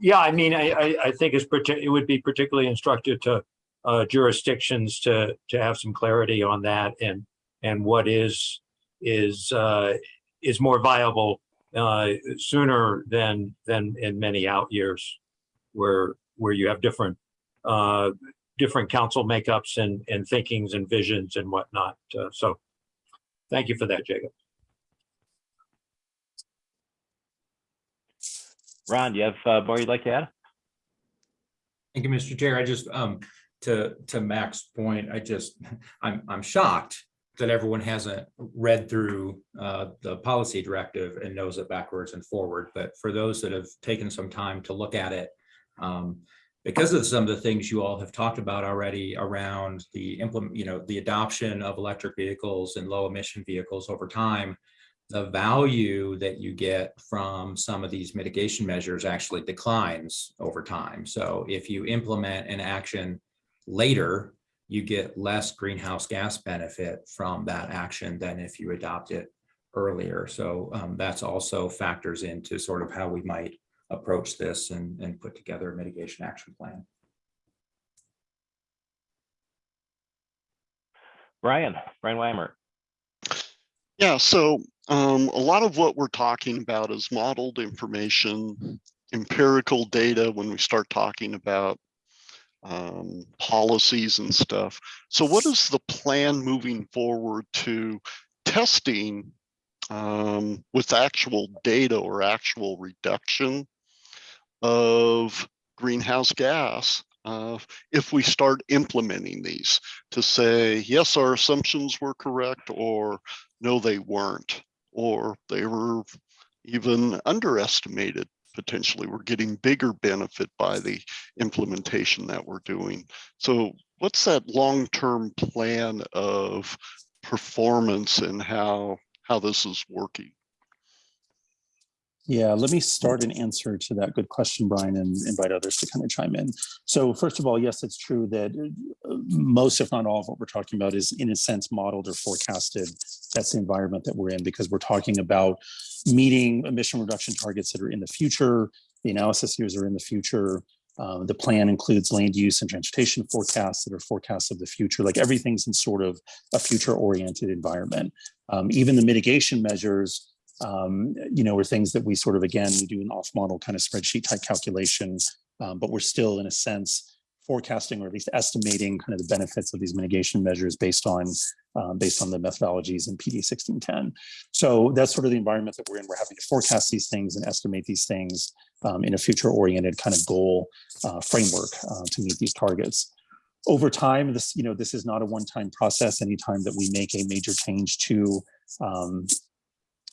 Yeah, I mean, I, I, think it would be particularly instructive to uh, jurisdictions to to have some clarity on that and and what is is uh, is more viable uh, sooner than than in many out years, where where you have different uh, different council makeups and and thinkings and visions and whatnot. Uh, so, thank you for that, Jacob. Ron, do you have uh, more you'd like to add? Thank you, Mr. Chair. I just um, to to Mac's point, I just I'm I'm shocked that everyone hasn't read through uh, the policy directive and knows it backwards and forward. But for those that have taken some time to look at it, um, because of some of the things you all have talked about already around the implement, you know, the adoption of electric vehicles and low emission vehicles over time, the value that you get from some of these mitigation measures actually declines over time. So if you implement an action later you get less greenhouse gas benefit from that action than if you adopt it earlier. So um, that's also factors into sort of how we might approach this and, and put together a mitigation action plan. Bryan, Bryan Weimer. Yeah, so um, a lot of what we're talking about is modeled information, empirical data when we start talking about um, policies and stuff. So what is the plan moving forward to testing um, with actual data or actual reduction of greenhouse gas uh, if we start implementing these to say, yes, our assumptions were correct, or no, they weren't, or they were even underestimated. Potentially, we're getting bigger benefit by the implementation that we're doing. So what's that long-term plan of performance and how, how this is working? Yeah, let me start an answer to that good question, Bryan, and invite others to kind of chime in. So first of all, yes, it's true that uh, most, if not all of what we're talking about is in a sense modeled or forecasted. That's the environment that we're in because we're talking about meeting emission reduction targets that are in the future. The analysis years are in the future. Uh, the plan includes land use and transportation forecasts that are forecasts of the future. Like everything's in sort of a future oriented environment. Um, even the mitigation measures um, you know, are things that we sort of, again, we do an off model kind of spreadsheet type calculations, um, but we're still in a sense forecasting or at least estimating kind of the benefits of these mitigation measures based on um, based on the methodologies in PD 1610. So that's sort of the environment that we're in. We're having to forecast these things and estimate these things um, in a future oriented kind of goal uh, framework uh, to meet these targets. Over time, this, you know, this is not a one-time process. Anytime that we make a major change to um,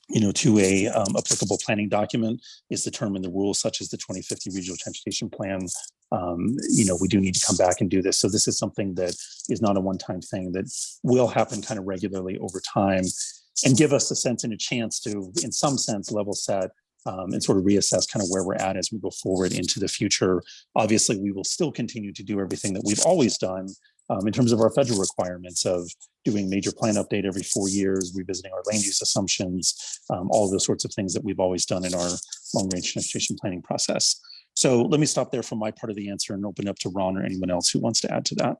you know, to a um, applicable planning document is determined the rules such as the 2050 regional transportation plan. Um, you know, we do need to come back and do this. So this is something that is not a one-time thing that will happen kind of regularly over time and give us a sense and a chance to, in some sense, level set um, and sort of reassess kind of where we're at as we go forward into the future. Obviously, we will still continue to do everything that we've always done um, in terms of our federal requirements of doing major plan update every four years, revisiting our land use assumptions, um, all those sorts of things that we've always done in our long range transportation planning process. So let me stop there for my part of the answer and open up to Ron or anyone else who wants to add to that.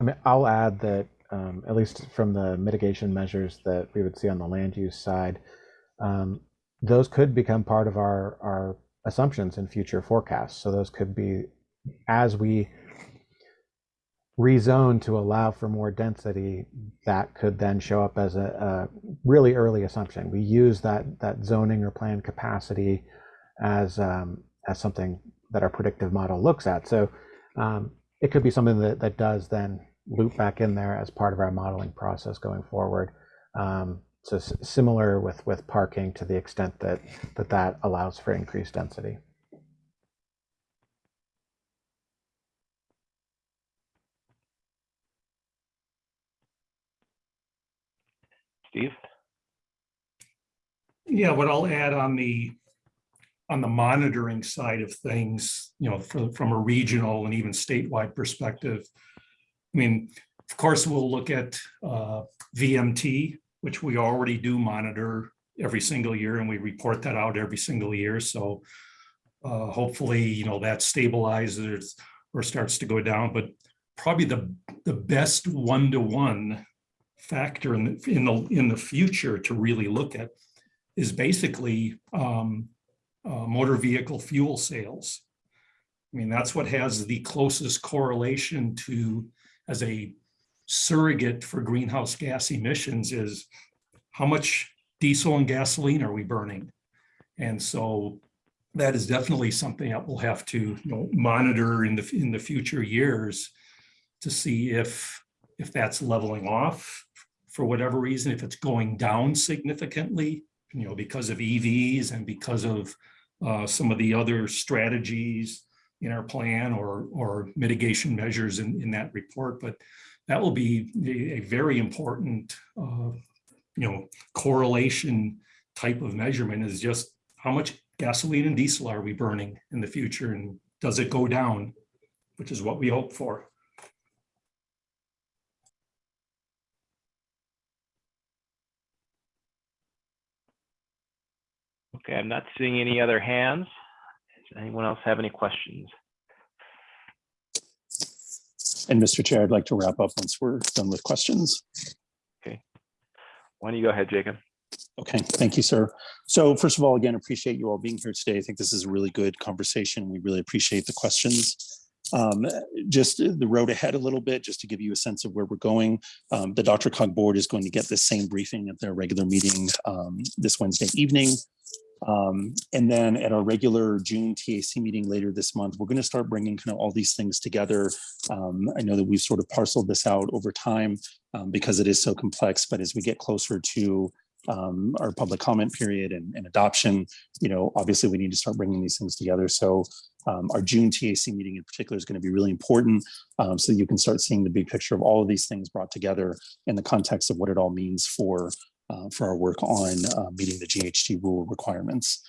I mean, I'll add that um, at least from the mitigation measures that we would see on the land use side, um, those could become part of our our assumptions in future forecasts. So those could be as we rezone to allow for more density, that could then show up as a, a really early assumption. We use that that zoning or plan capacity as um, as something that our predictive model looks at. So um, it could be something that that does then loop back in there as part of our modeling process going forward. Um, so similar with with parking to the extent that that that allows for increased density. Steve? Yeah, what I'll add on the on the monitoring side of things, you know, from, from a regional and even statewide perspective. I mean, of course, we'll look at uh, VMT, which we already do monitor every single year, and we report that out every single year. So uh, hopefully, you know, that stabilizes or starts to go down. But probably the the best one-to-one factor in the in the in the future to really look at is basically um, uh, motor vehicle fuel sales. I mean, that's what has the closest correlation to as a surrogate for greenhouse gas emissions is how much diesel and gasoline are we burning? And so that is definitely something that we'll have to you know, monitor in the in the future years to see if if that's leveling off for whatever reason, if it's going down significantly, you know, because of EVs and because of uh, some of the other strategies in our plan or, or mitigation measures in, in that report. But that will be a, very important, uh, you know, correlation type of measurement is just how much gasoline and diesel are we burning in the future and does it go down? which is what we hope for. Okay, I'm not seeing any other hands. Does anyone else have any questions? And Mr. Chair, I'd like to wrap up once we're done with questions. Okay. Why don't you go ahead, Jacob? Okay, thank you, sir. So first of all, again, appreciate you all being here today. I think this is a really good conversation. We really appreciate the questions. Um, just the road ahead a little bit, just to give you a sense of where we're going. Um, the DRCOG board is going to get the same briefing at their regular meeting um, this Wednesday evening. Um, and then at our regular June TAC meeting later this month, we're going to start bringing kind of all these things together. Um, I know that we've sort of parceled this out over time um, because it is so complex, but as we get closer to um, our public comment period and, and adoption, you know, obviously we need to start bringing these things together. So um, our June TAC meeting in particular is going to be really important. Um, so you can start seeing the big picture of all of these things brought together in the context of what it all means for, uh, for our work on uh, meeting the GHG rule requirements.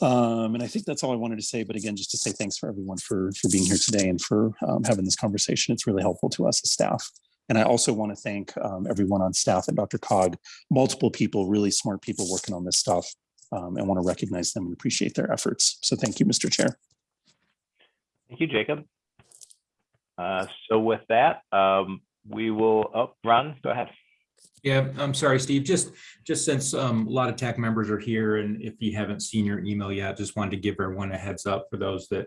Um, and I think that's all I wanted to say. But again, just to say thanks for everyone for, for being here today and for um, having this conversation. It's really helpful to us as staff. And I also want to thank um, everyone on staff at DRCOG, multiple people, really smart people working on this stuff um, and want to recognize them and appreciate their efforts. So thank you, Mr. Chair. Thank you, Jacob. Uh, So with that, um, we will, oh, Ron, go ahead. Yeah, I'm sorry, Steve, just, just since um, a lot of TAC members are here and if you haven't seen your email yet, just wanted to give everyone a heads up for those that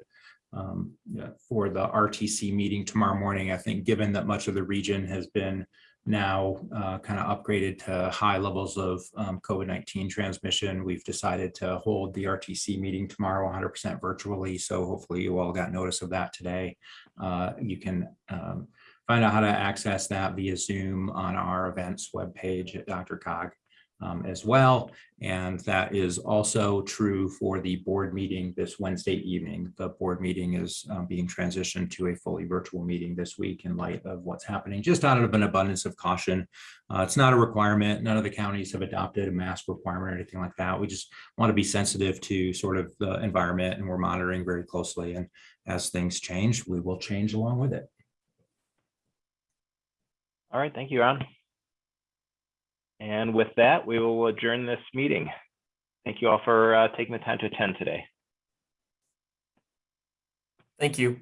um, yeah, for the RTC meeting tomorrow morning. I think given that much of the region has been now uh, kind of upgraded to high levels of um, COVID-19 transmission, we've decided to hold the RTC meeting tomorrow 100% virtually. So hopefully you all got notice of that today. Uh, you can um, find out how to access that via Zoom on our events webpage at DRCOG um, as well. And that is also true for the board meeting this Wednesday evening. The board meeting is um, being transitioned to a fully virtual meeting this week in light of what's happening, just out of an abundance of caution. Uh, it's not a requirement. None of the counties have adopted a mask requirement or anything like that. We just want to be sensitive to sort of the environment and we're monitoring very closely. And as things change, we will change along with it. All right, thank you, Ron. And with that, we will adjourn this meeting. Thank you all for uh, taking the time to attend today. Thank you.